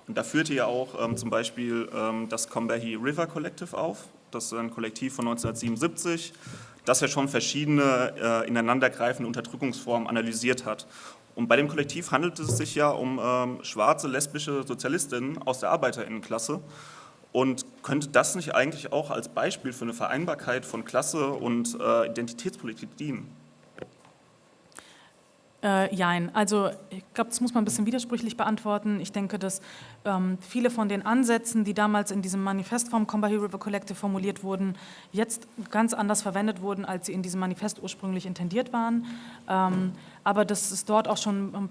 Und da führt ihr ja auch ähm, zum Beispiel ähm, das Combahee River Collective auf. Das ist ein Kollektiv von 1977, das ja schon verschiedene äh, ineinandergreifende Unterdrückungsformen analysiert hat. Und bei dem Kollektiv handelt es sich ja um ähm, schwarze, lesbische Sozialistinnen aus der Arbeiterinnenklasse. Und könnte das nicht eigentlich auch als Beispiel für eine Vereinbarkeit von Klasse und äh, Identitätspolitik dienen? Äh, jein, also ich glaube, das muss man ein bisschen widersprüchlich beantworten. Ich denke, dass ähm, viele von den Ansätzen, die damals in diesem Manifest vom Combahee River Collective formuliert wurden, jetzt ganz anders verwendet wurden, als sie in diesem Manifest ursprünglich intendiert waren. Ähm, aber dass es dort auch schon ähm,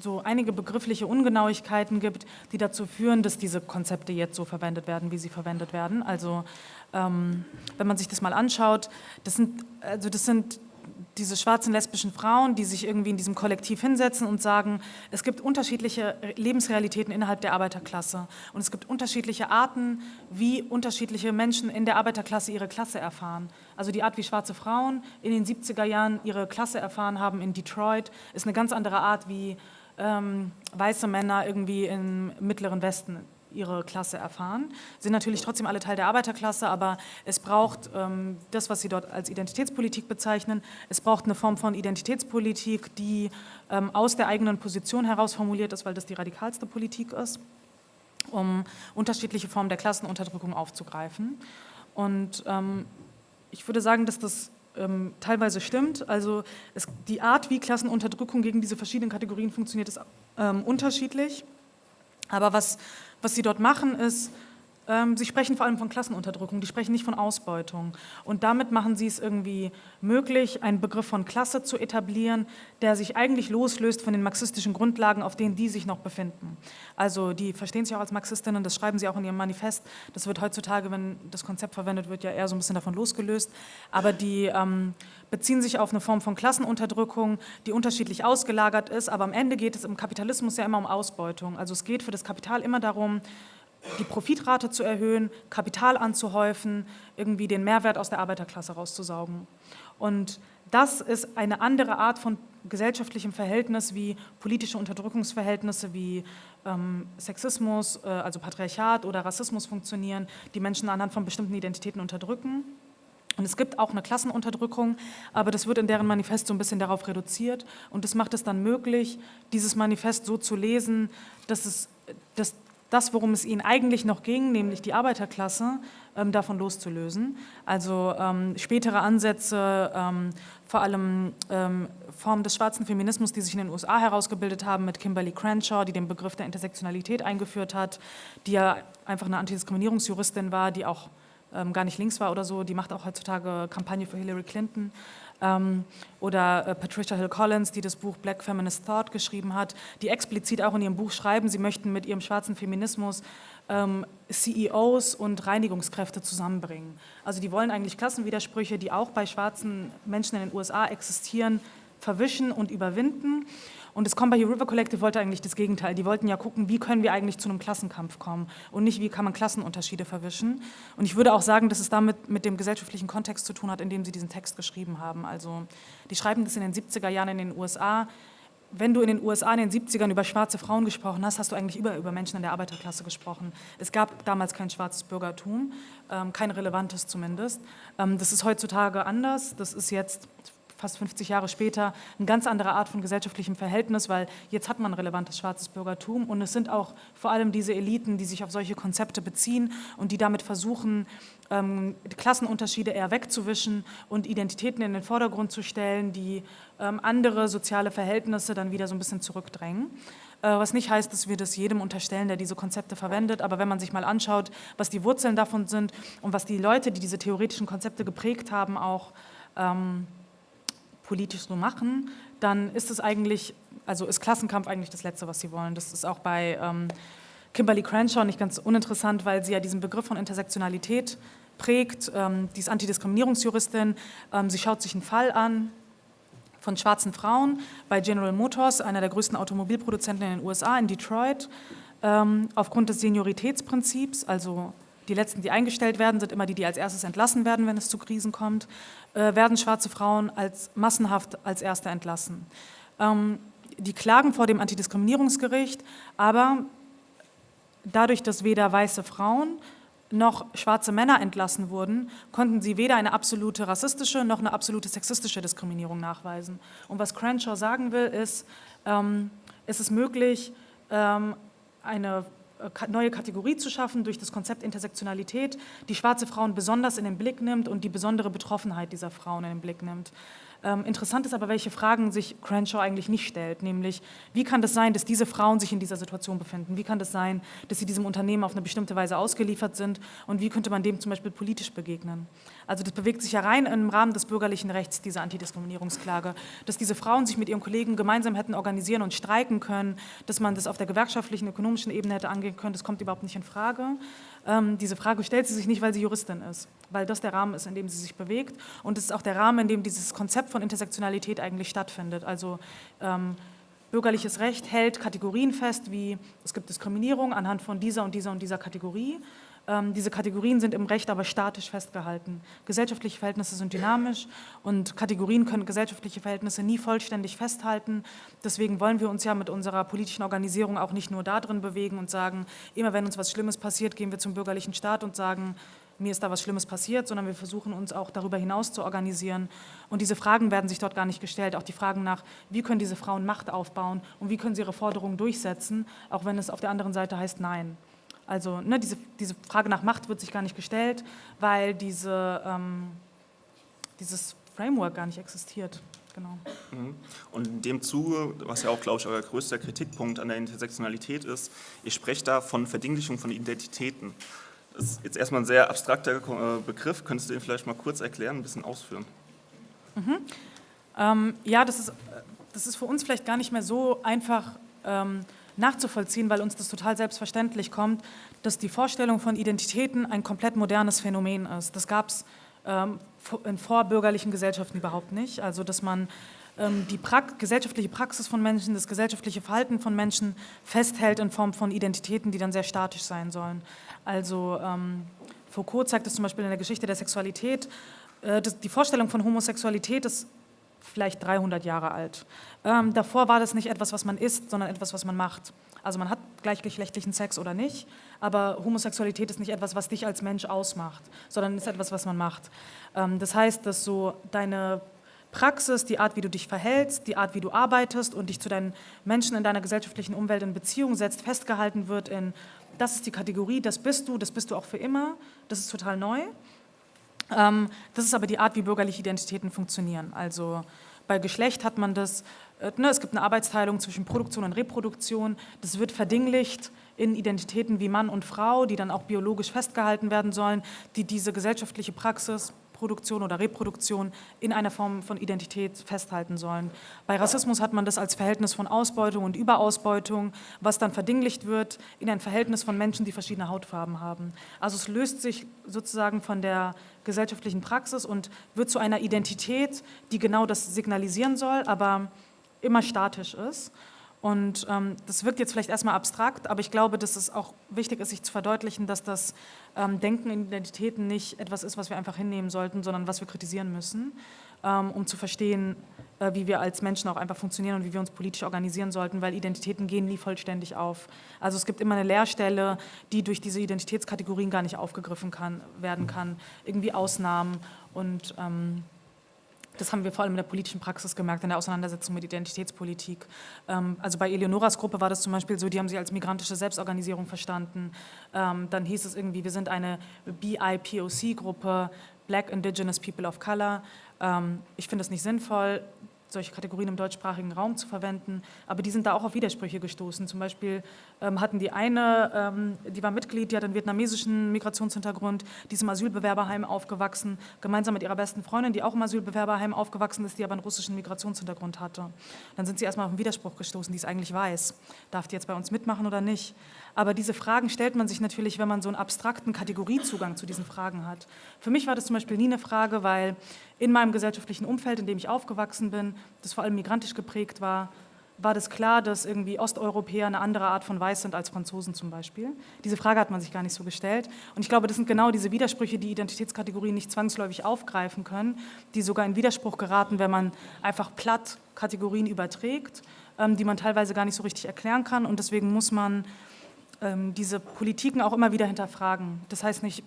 so einige begriffliche Ungenauigkeiten gibt, die dazu führen, dass diese Konzepte jetzt so verwendet werden, wie sie verwendet werden. Also ähm, wenn man sich das mal anschaut, das sind, also das sind diese schwarzen lesbischen Frauen, die sich irgendwie in diesem Kollektiv hinsetzen und sagen, es gibt unterschiedliche Lebensrealitäten innerhalb der Arbeiterklasse und es gibt unterschiedliche Arten, wie unterschiedliche Menschen in der Arbeiterklasse ihre Klasse erfahren. Also die Art, wie schwarze Frauen in den 70er Jahren ihre Klasse erfahren haben in Detroit, ist eine ganz andere Art, wie ähm, weiße Männer irgendwie im Mittleren Westen ihre Klasse erfahren. Sind natürlich trotzdem alle Teil der Arbeiterklasse, aber es braucht ähm, das, was Sie dort als Identitätspolitik bezeichnen, es braucht eine Form von Identitätspolitik, die ähm, aus der eigenen Position heraus formuliert ist, weil das die radikalste Politik ist, um unterschiedliche Formen der Klassenunterdrückung aufzugreifen. Und ähm, ich würde sagen, dass das ähm, teilweise stimmt. Also es, die Art, wie Klassenunterdrückung gegen diese verschiedenen Kategorien funktioniert, ist ähm, unterschiedlich. Aber was, was sie dort machen, ist, sie sprechen vor allem von Klassenunterdrückung, die sprechen nicht von Ausbeutung. Und damit machen sie es irgendwie möglich, einen Begriff von Klasse zu etablieren, der sich eigentlich loslöst von den marxistischen Grundlagen, auf denen die sich noch befinden. Also die verstehen sich auch als Marxistinnen, das schreiben sie auch in ihrem Manifest. Das wird heutzutage, wenn das Konzept verwendet wird, ja eher so ein bisschen davon losgelöst. Aber die ähm, beziehen sich auf eine Form von Klassenunterdrückung, die unterschiedlich ausgelagert ist. Aber am Ende geht es im Kapitalismus ja immer um Ausbeutung. Also es geht für das Kapital immer darum, die Profitrate zu erhöhen, Kapital anzuhäufen, irgendwie den Mehrwert aus der Arbeiterklasse rauszusaugen. Und das ist eine andere Art von gesellschaftlichem Verhältnis wie politische Unterdrückungsverhältnisse wie ähm, Sexismus, äh, also Patriarchat oder Rassismus funktionieren, die Menschen anhand von bestimmten Identitäten unterdrücken. Und es gibt auch eine Klassenunterdrückung, aber das wird in deren Manifest so ein bisschen darauf reduziert und das macht es dann möglich, dieses Manifest so zu lesen, dass, es, dass das, worum es ihnen eigentlich noch ging, nämlich die Arbeiterklasse, ähm, davon loszulösen. Also ähm, spätere Ansätze, ähm, vor allem Formen des schwarzen Feminismus, die sich in den USA herausgebildet haben, mit Kimberly Crenshaw, die den Begriff der Intersektionalität eingeführt hat, die ja einfach eine Antidiskriminierungsjuristin war, die auch ähm, gar nicht links war oder so, die macht auch heutzutage Kampagne für Hillary Clinton. Ähm, oder äh, Patricia Hill Collins, die das Buch Black Feminist Thought geschrieben hat, die explizit auch in ihrem Buch schreiben, sie möchten mit ihrem schwarzen Feminismus ähm, CEOs und Reinigungskräfte zusammenbringen. Also die wollen eigentlich Klassenwidersprüche, die auch bei schwarzen Menschen in den USA existieren, verwischen und überwinden. Und das Combahee River Collective wollte eigentlich das Gegenteil. Die wollten ja gucken, wie können wir eigentlich zu einem Klassenkampf kommen und nicht, wie kann man Klassenunterschiede verwischen. Und ich würde auch sagen, dass es damit mit dem gesellschaftlichen Kontext zu tun hat, in dem sie diesen Text geschrieben haben. Also die schreiben das in den 70er Jahren in den USA. Wenn du in den USA in den 70ern über schwarze Frauen gesprochen hast, hast du eigentlich über, über Menschen in der Arbeiterklasse gesprochen. Es gab damals kein schwarzes Bürgertum, ähm, kein relevantes zumindest. Ähm, das ist heutzutage anders. Das ist jetzt fast 50 Jahre später eine ganz andere Art von gesellschaftlichem Verhältnis, weil jetzt hat man relevantes schwarzes Bürgertum und es sind auch vor allem diese Eliten, die sich auf solche Konzepte beziehen und die damit versuchen, ähm, Klassenunterschiede eher wegzuwischen und Identitäten in den Vordergrund zu stellen, die ähm, andere soziale Verhältnisse dann wieder so ein bisschen zurückdrängen. Äh, was nicht heißt, dass wir das jedem unterstellen, der diese Konzepte verwendet, aber wenn man sich mal anschaut, was die Wurzeln davon sind und was die Leute, die diese theoretischen Konzepte geprägt haben, auch ähm, politisch so machen, dann ist es eigentlich, also ist Klassenkampf eigentlich das Letzte, was sie wollen. Das ist auch bei ähm, Kimberly Crenshaw nicht ganz uninteressant, weil sie ja diesen Begriff von Intersektionalität prägt. Ähm, die ist Antidiskriminierungsjuristin. Ähm, sie schaut sich einen Fall an von schwarzen Frauen bei General Motors, einer der größten Automobilproduzenten in den USA, in Detroit. Ähm, aufgrund des Senioritätsprinzips, also die letzten, die eingestellt werden, sind immer die, die als erstes entlassen werden, wenn es zu Krisen kommt, äh, werden schwarze Frauen als massenhaft als Erste entlassen. Ähm, die klagen vor dem Antidiskriminierungsgericht, aber dadurch, dass weder weiße Frauen noch schwarze Männer entlassen wurden, konnten sie weder eine absolute rassistische noch eine absolute sexistische Diskriminierung nachweisen. Und was Crenshaw sagen will, ist, ähm, es ist möglich, ähm, eine neue Kategorie zu schaffen durch das Konzept Intersektionalität, die schwarze Frauen besonders in den Blick nimmt und die besondere Betroffenheit dieser Frauen in den Blick nimmt. Ähm, interessant ist aber, welche Fragen sich Crenshaw eigentlich nicht stellt, nämlich wie kann das sein, dass diese Frauen sich in dieser Situation befinden? Wie kann das sein, dass sie diesem Unternehmen auf eine bestimmte Weise ausgeliefert sind und wie könnte man dem zum Beispiel politisch begegnen? Also das bewegt sich ja rein im Rahmen des bürgerlichen Rechts, diese Antidiskriminierungsklage, dass diese Frauen sich mit ihren Kollegen gemeinsam hätten organisieren und streiken können, dass man das auf der gewerkschaftlichen, ökonomischen Ebene hätte angehen können, das kommt überhaupt nicht in Frage. Ähm, diese Frage stellt sie sich nicht, weil sie Juristin ist, weil das der Rahmen ist, in dem sie sich bewegt und es ist auch der Rahmen, in dem dieses Konzept von Intersektionalität eigentlich stattfindet. Also ähm, bürgerliches Recht hält Kategorien fest, wie es gibt Diskriminierung anhand von dieser und dieser und dieser Kategorie ähm, diese Kategorien sind im Recht aber statisch festgehalten. Gesellschaftliche Verhältnisse sind dynamisch und Kategorien können gesellschaftliche Verhältnisse nie vollständig festhalten. Deswegen wollen wir uns ja mit unserer politischen Organisierung auch nicht nur da drin bewegen und sagen, immer wenn uns was Schlimmes passiert, gehen wir zum bürgerlichen Staat und sagen, mir ist da was Schlimmes passiert, sondern wir versuchen uns auch darüber hinaus zu organisieren. Und diese Fragen werden sich dort gar nicht gestellt. Auch die Fragen nach, wie können diese Frauen Macht aufbauen und wie können sie ihre Forderungen durchsetzen, auch wenn es auf der anderen Seite heißt Nein. Also ne, diese, diese Frage nach Macht wird sich gar nicht gestellt, weil diese, ähm, dieses Framework gar nicht existiert. Genau. Mhm. Und in dem Zuge, was ja auch, glaube ich, euer größter Kritikpunkt an der Intersektionalität ist, ihr sprecht da von Verdinglichung von Identitäten. Das ist jetzt erstmal ein sehr abstrakter äh, Begriff. Könntest du ihn vielleicht mal kurz erklären, ein bisschen ausführen? Mhm. Ähm, ja, das ist, das ist für uns vielleicht gar nicht mehr so einfach ähm, nachzuvollziehen, weil uns das total selbstverständlich kommt, dass die Vorstellung von Identitäten ein komplett modernes Phänomen ist. Das gab es ähm, in vorbürgerlichen Gesellschaften überhaupt nicht. Also dass man ähm, die pra gesellschaftliche Praxis von Menschen, das gesellschaftliche Verhalten von Menschen festhält in Form von Identitäten, die dann sehr statisch sein sollen. Also ähm, Foucault zeigt es zum Beispiel in der Geschichte der Sexualität, äh, das, die Vorstellung von Homosexualität ist vielleicht 300 Jahre alt. Ähm, davor war das nicht etwas, was man isst, sondern etwas, was man macht. Also man hat gleichgeschlechtlichen Sex oder nicht, aber Homosexualität ist nicht etwas, was dich als Mensch ausmacht, sondern ist etwas, was man macht. Ähm, das heißt, dass so deine Praxis, die Art, wie du dich verhältst, die Art, wie du arbeitest und dich zu deinen Menschen in deiner gesellschaftlichen Umwelt in Beziehung setzt, festgehalten wird in, das ist die Kategorie, das bist du, das bist du auch für immer, das ist total neu. Ähm, das ist aber die Art, wie bürgerliche Identitäten funktionieren. Also bei Geschlecht hat man das, äh, ne, es gibt eine Arbeitsteilung zwischen Produktion und Reproduktion, das wird verdinglicht in Identitäten wie Mann und Frau, die dann auch biologisch festgehalten werden sollen, die diese gesellschaftliche Praxis Produktion oder Reproduktion in einer Form von Identität festhalten sollen. Bei Rassismus hat man das als Verhältnis von Ausbeutung und Überausbeutung, was dann verdinglicht wird in ein Verhältnis von Menschen, die verschiedene Hautfarben haben. Also es löst sich sozusagen von der gesellschaftlichen Praxis und wird zu einer Identität, die genau das signalisieren soll, aber immer statisch ist. Und ähm, das wirkt jetzt vielleicht erstmal abstrakt, aber ich glaube, dass es auch wichtig ist, sich zu verdeutlichen, dass das ähm, Denken in Identitäten nicht etwas ist, was wir einfach hinnehmen sollten, sondern was wir kritisieren müssen, ähm, um zu verstehen, äh, wie wir als Menschen auch einfach funktionieren und wie wir uns politisch organisieren sollten, weil Identitäten gehen nie vollständig auf. Also es gibt immer eine Leerstelle, die durch diese Identitätskategorien gar nicht aufgegriffen kann, werden kann, irgendwie Ausnahmen und ähm, das haben wir vor allem in der politischen Praxis gemerkt, in der Auseinandersetzung mit Identitätspolitik. Ähm, also bei Eleonoras Gruppe war das zum Beispiel so, die haben sie als migrantische Selbstorganisierung verstanden. Ähm, dann hieß es irgendwie, wir sind eine BIPOC-Gruppe, Black Indigenous People of Color. Ähm, ich finde das nicht sinnvoll. Solche Kategorien im deutschsprachigen Raum zu verwenden, aber die sind da auch auf Widersprüche gestoßen. Zum Beispiel ähm, hatten die eine, ähm, die war Mitglied, die hat einen vietnamesischen Migrationshintergrund, die ist im Asylbewerberheim aufgewachsen, gemeinsam mit ihrer besten Freundin, die auch im Asylbewerberheim aufgewachsen ist, die aber einen russischen Migrationshintergrund hatte. Dann sind sie erstmal auf einen Widerspruch gestoßen, die es eigentlich weiß. Darf die jetzt bei uns mitmachen oder nicht? Aber diese Fragen stellt man sich natürlich, wenn man so einen abstrakten Kategoriezugang zu diesen Fragen hat. Für mich war das zum Beispiel nie eine Frage, weil in meinem gesellschaftlichen Umfeld, in dem ich aufgewachsen bin, das vor allem migrantisch geprägt war, war das klar, dass irgendwie Osteuropäer eine andere Art von Weiß sind als Franzosen zum Beispiel. Diese Frage hat man sich gar nicht so gestellt. Und ich glaube, das sind genau diese Widersprüche, die Identitätskategorien nicht zwangsläufig aufgreifen können, die sogar in Widerspruch geraten, wenn man einfach platt Kategorien überträgt, ähm, die man teilweise gar nicht so richtig erklären kann. Und deswegen muss man ähm, diese Politiken auch immer wieder hinterfragen. Das heißt nicht,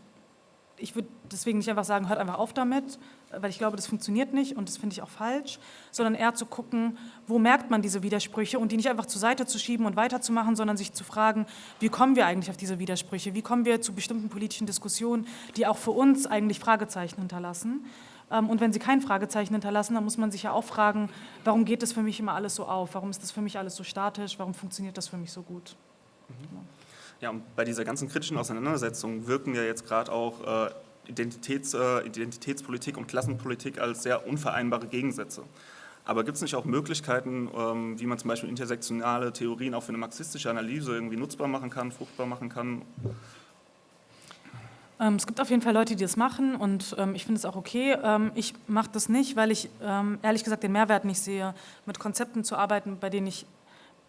ich würde deswegen nicht einfach sagen, hört einfach auf damit, weil ich glaube, das funktioniert nicht und das finde ich auch falsch, sondern eher zu gucken, wo merkt man diese Widersprüche und die nicht einfach zur Seite zu schieben und weiterzumachen, sondern sich zu fragen, wie kommen wir eigentlich auf diese Widersprüche, wie kommen wir zu bestimmten politischen Diskussionen, die auch für uns eigentlich Fragezeichen hinterlassen. Ähm, und wenn sie kein Fragezeichen hinterlassen, dann muss man sich ja auch fragen, warum geht das für mich immer alles so auf, warum ist das für mich alles so statisch, warum funktioniert das für mich so gut. Mhm. Ja, und bei dieser ganzen kritischen Auseinandersetzung wirken ja jetzt gerade auch äh, Identitäts, äh, Identitätspolitik und Klassenpolitik als sehr unvereinbare Gegensätze. Aber gibt es nicht auch Möglichkeiten, ähm, wie man zum Beispiel intersektionale Theorien auch für eine marxistische Analyse irgendwie nutzbar machen kann, fruchtbar machen kann? Ähm, es gibt auf jeden Fall Leute, die das machen und ähm, ich finde es auch okay. Ähm, ich mache das nicht, weil ich ähm, ehrlich gesagt den Mehrwert nicht sehe, mit Konzepten zu arbeiten, bei denen ich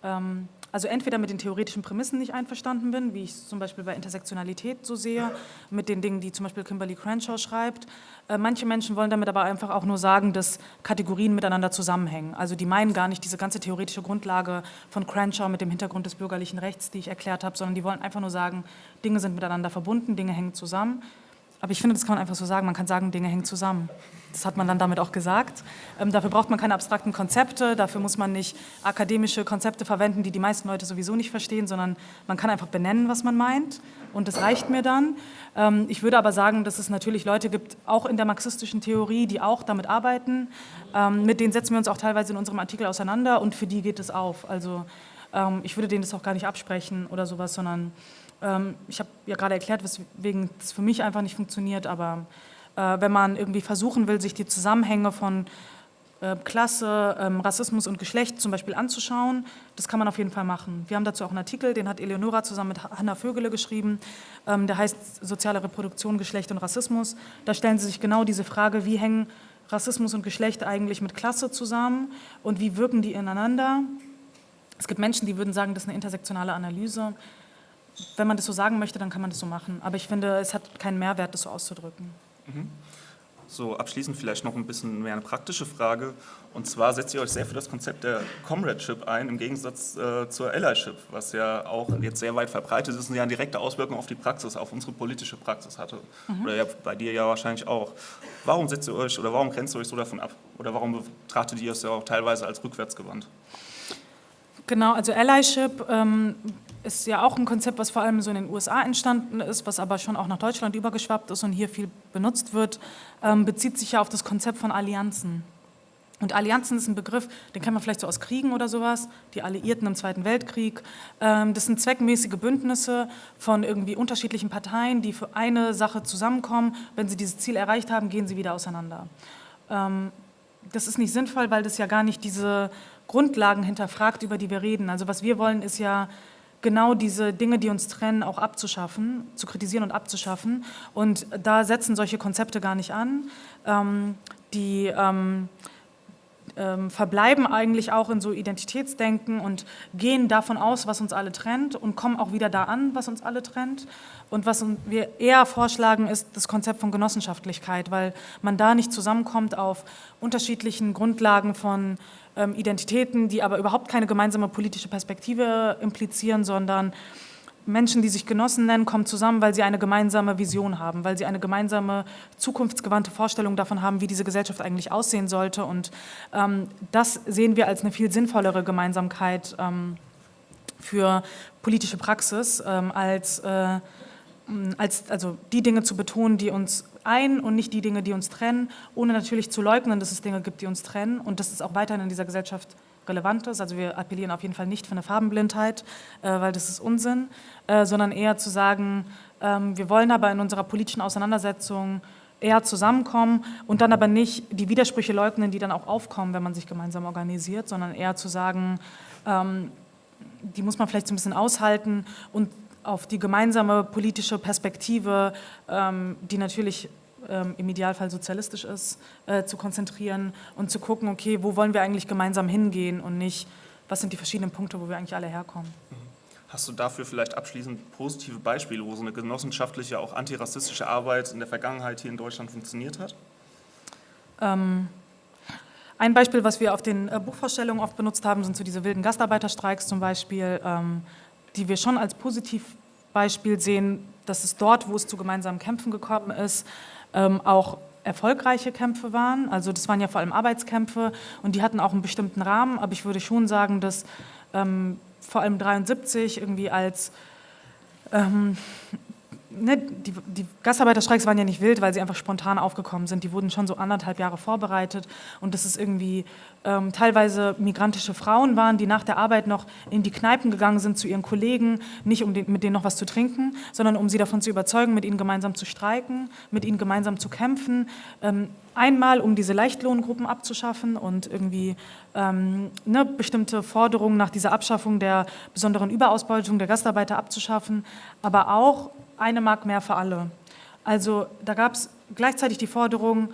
ähm, also entweder mit den theoretischen Prämissen nicht einverstanden bin, wie ich es zum Beispiel bei Intersektionalität so sehe, mit den Dingen, die zum Beispiel Kimberly Crenshaw schreibt. Äh, manche Menschen wollen damit aber einfach auch nur sagen, dass Kategorien miteinander zusammenhängen. Also die meinen gar nicht diese ganze theoretische Grundlage von Crenshaw mit dem Hintergrund des bürgerlichen Rechts, die ich erklärt habe, sondern die wollen einfach nur sagen, Dinge sind miteinander verbunden, Dinge hängen zusammen. Aber ich finde, das kann man einfach so sagen. Man kann sagen, Dinge hängen zusammen. Das hat man dann damit auch gesagt. Ähm, dafür braucht man keine abstrakten Konzepte, dafür muss man nicht akademische Konzepte verwenden, die die meisten Leute sowieso nicht verstehen, sondern man kann einfach benennen, was man meint und das reicht mir dann. Ähm, ich würde aber sagen, dass es natürlich Leute gibt, auch in der marxistischen Theorie, die auch damit arbeiten. Ähm, mit denen setzen wir uns auch teilweise in unserem Artikel auseinander und für die geht es auf. Also ähm, ich würde denen das auch gar nicht absprechen oder sowas, sondern ähm, ich habe ja gerade erklärt, weswegen das für mich einfach nicht funktioniert, aber äh, wenn man irgendwie versuchen will, sich die Zusammenhänge von äh, Klasse, ähm, Rassismus und Geschlecht zum Beispiel anzuschauen, das kann man auf jeden Fall machen. Wir haben dazu auch einen Artikel, den hat Eleonora zusammen mit Hanna Vögele geschrieben, ähm, der heißt Soziale Reproduktion, Geschlecht und Rassismus. Da stellen sie sich genau diese Frage, wie hängen Rassismus und Geschlecht eigentlich mit Klasse zusammen und wie wirken die ineinander. Es gibt Menschen, die würden sagen, das ist eine intersektionale Analyse wenn man das so sagen möchte, dann kann man das so machen. Aber ich finde, es hat keinen Mehrwert, das so auszudrücken. Mhm. So, abschließend vielleicht noch ein bisschen mehr eine praktische Frage. Und zwar setzt ihr euch sehr für das Konzept der Comradeship ein, im Gegensatz äh, zur Allyship, was ja auch jetzt sehr weit verbreitet ist und ja eine direkte Auswirkung auf die Praxis, auf unsere politische Praxis hatte. Mhm. Oder ja, bei dir ja wahrscheinlich auch. Warum setzt ihr euch oder warum grenzt ihr euch so davon ab? Oder warum betrachtet ihr es ja auch teilweise als rückwärtsgewandt? Genau, also Allyship ähm, ist ja auch ein Konzept, was vor allem so in den USA entstanden ist, was aber schon auch nach Deutschland übergeschwappt ist und hier viel benutzt wird, ähm, bezieht sich ja auf das Konzept von Allianzen. Und Allianzen ist ein Begriff, den kennt man vielleicht so aus Kriegen oder sowas, die Alliierten im Zweiten Weltkrieg. Ähm, das sind zweckmäßige Bündnisse von irgendwie unterschiedlichen Parteien, die für eine Sache zusammenkommen. Wenn sie dieses Ziel erreicht haben, gehen sie wieder auseinander. Ähm, das ist nicht sinnvoll, weil das ja gar nicht diese Grundlagen hinterfragt, über die wir reden. Also was wir wollen, ist ja genau diese Dinge, die uns trennen, auch abzuschaffen, zu kritisieren und abzuschaffen. Und da setzen solche Konzepte gar nicht an. Ähm, die ähm, ähm, verbleiben eigentlich auch in so Identitätsdenken und gehen davon aus, was uns alle trennt und kommen auch wieder da an, was uns alle trennt. Und was wir eher vorschlagen, ist das Konzept von Genossenschaftlichkeit, weil man da nicht zusammenkommt auf unterschiedlichen Grundlagen von ähm, Identitäten, die aber überhaupt keine gemeinsame politische Perspektive implizieren, sondern Menschen, die sich Genossen nennen, kommen zusammen, weil sie eine gemeinsame Vision haben, weil sie eine gemeinsame zukunftsgewandte Vorstellung davon haben, wie diese Gesellschaft eigentlich aussehen sollte. Und ähm, das sehen wir als eine viel sinnvollere Gemeinsamkeit ähm, für politische Praxis, ähm, als äh, als, also die Dinge zu betonen, die uns ein und nicht die Dinge, die uns trennen, ohne natürlich zu leugnen, dass es Dinge gibt, die uns trennen und dass es auch weiterhin in dieser Gesellschaft relevant ist. Also wir appellieren auf jeden Fall nicht für eine Farbenblindheit, äh, weil das ist Unsinn, äh, sondern eher zu sagen, ähm, wir wollen aber in unserer politischen Auseinandersetzung eher zusammenkommen und dann aber nicht die Widersprüche leugnen, die dann auch aufkommen, wenn man sich gemeinsam organisiert, sondern eher zu sagen, ähm, die muss man vielleicht so ein bisschen aushalten und auf die gemeinsame politische Perspektive, ähm, die natürlich ähm, im Idealfall sozialistisch ist, äh, zu konzentrieren und zu gucken, okay, wo wollen wir eigentlich gemeinsam hingehen und nicht, was sind die verschiedenen Punkte, wo wir eigentlich alle herkommen. Hast du dafür vielleicht abschließend positive Beispiele, wo so eine genossenschaftliche, auch antirassistische Arbeit in der Vergangenheit hier in Deutschland funktioniert hat? Ähm, ein Beispiel, was wir auf den äh, Buchvorstellungen oft benutzt haben, sind so diese wilden Gastarbeiterstreiks zum Beispiel, ähm, die wir schon als Positivbeispiel sehen, dass es dort, wo es zu gemeinsamen Kämpfen gekommen ist, ähm, auch erfolgreiche Kämpfe waren. Also das waren ja vor allem Arbeitskämpfe und die hatten auch einen bestimmten Rahmen, aber ich würde schon sagen, dass ähm, vor allem 73 irgendwie als ähm, ne, die, die Gastarbeiterstreiks waren ja nicht wild, weil sie einfach spontan aufgekommen sind. Die wurden schon so anderthalb Jahre vorbereitet und dass es irgendwie ähm, teilweise migrantische Frauen waren, die nach der Arbeit noch in die Kneipen gegangen sind zu ihren Kollegen, nicht um den, mit denen noch was zu trinken, sondern um sie davon zu überzeugen, mit ihnen gemeinsam zu streiken, mit ihnen gemeinsam zu kämpfen. Ähm, einmal, um diese Leichtlohngruppen abzuschaffen und irgendwie ähm, ne, bestimmte Forderungen nach dieser Abschaffung der besonderen Überausbeutung der Gastarbeiter abzuschaffen, aber auch eine Mark mehr für alle. Also da gab es gleichzeitig die Forderung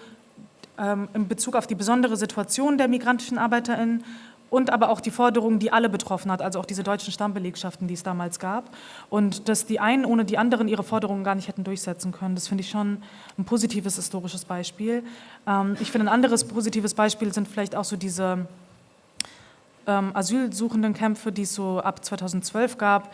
ähm, in Bezug auf die besondere Situation der migrantischen ArbeiterInnen und aber auch die Forderung, die alle betroffen hat, also auch diese deutschen Stammbelegschaften, die es damals gab. Und dass die einen ohne die anderen ihre Forderungen gar nicht hätten durchsetzen können, das finde ich schon ein positives historisches Beispiel. Ähm, ich finde, ein anderes positives Beispiel sind vielleicht auch so diese ähm, asylsuchenden Kämpfe, die es so ab 2012 gab,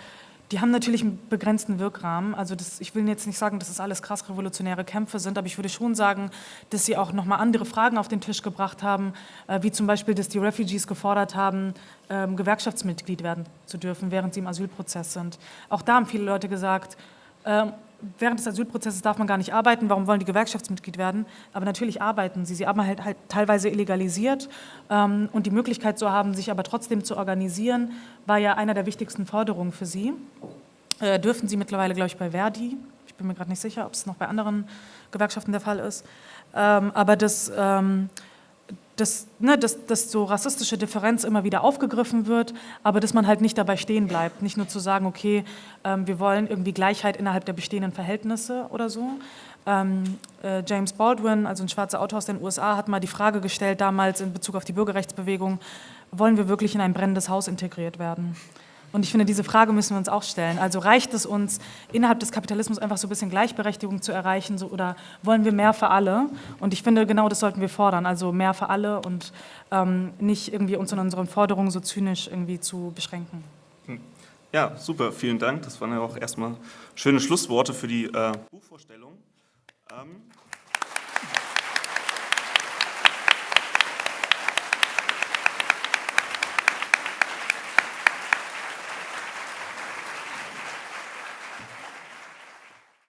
die haben natürlich einen begrenzten Wirkrahmen. Also das, ich will jetzt nicht sagen, dass es das alles krass revolutionäre Kämpfe sind, aber ich würde schon sagen, dass sie auch nochmal andere Fragen auf den Tisch gebracht haben, äh, wie zum Beispiel, dass die Refugees gefordert haben, ähm, Gewerkschaftsmitglied werden zu dürfen, während sie im Asylprozess sind. Auch da haben viele Leute gesagt, ähm, während des Asylprozesses darf man gar nicht arbeiten, warum wollen die Gewerkschaftsmitglied werden? Aber natürlich arbeiten sie. Sie haben halt, halt teilweise illegalisiert ähm, und die Möglichkeit zu haben, sich aber trotzdem zu organisieren, war ja einer der wichtigsten Forderungen für sie. Äh, dürfen sie mittlerweile, glaube ich, bei Verdi. Ich bin mir gerade nicht sicher, ob es noch bei anderen Gewerkschaften der Fall ist. Ähm, aber das... Ähm, dass, ne, dass, dass so rassistische Differenz immer wieder aufgegriffen wird, aber dass man halt nicht dabei stehen bleibt. Nicht nur zu sagen, okay, ähm, wir wollen irgendwie Gleichheit innerhalb der bestehenden Verhältnisse oder so. Ähm, äh, James Baldwin, also ein schwarzer Autor aus den USA, hat mal die Frage gestellt damals in Bezug auf die Bürgerrechtsbewegung, wollen wir wirklich in ein brennendes Haus integriert werden? Und ich finde, diese Frage müssen wir uns auch stellen. Also reicht es uns, innerhalb des Kapitalismus einfach so ein bisschen Gleichberechtigung zu erreichen so, oder wollen wir mehr für alle? Und ich finde, genau das sollten wir fordern, also mehr für alle und ähm, nicht irgendwie uns in unseren Forderungen so zynisch irgendwie zu beschränken. Hm. Ja, super, vielen Dank. Das waren ja auch erstmal schöne Schlussworte für die äh, Buchvorstellung. Ähm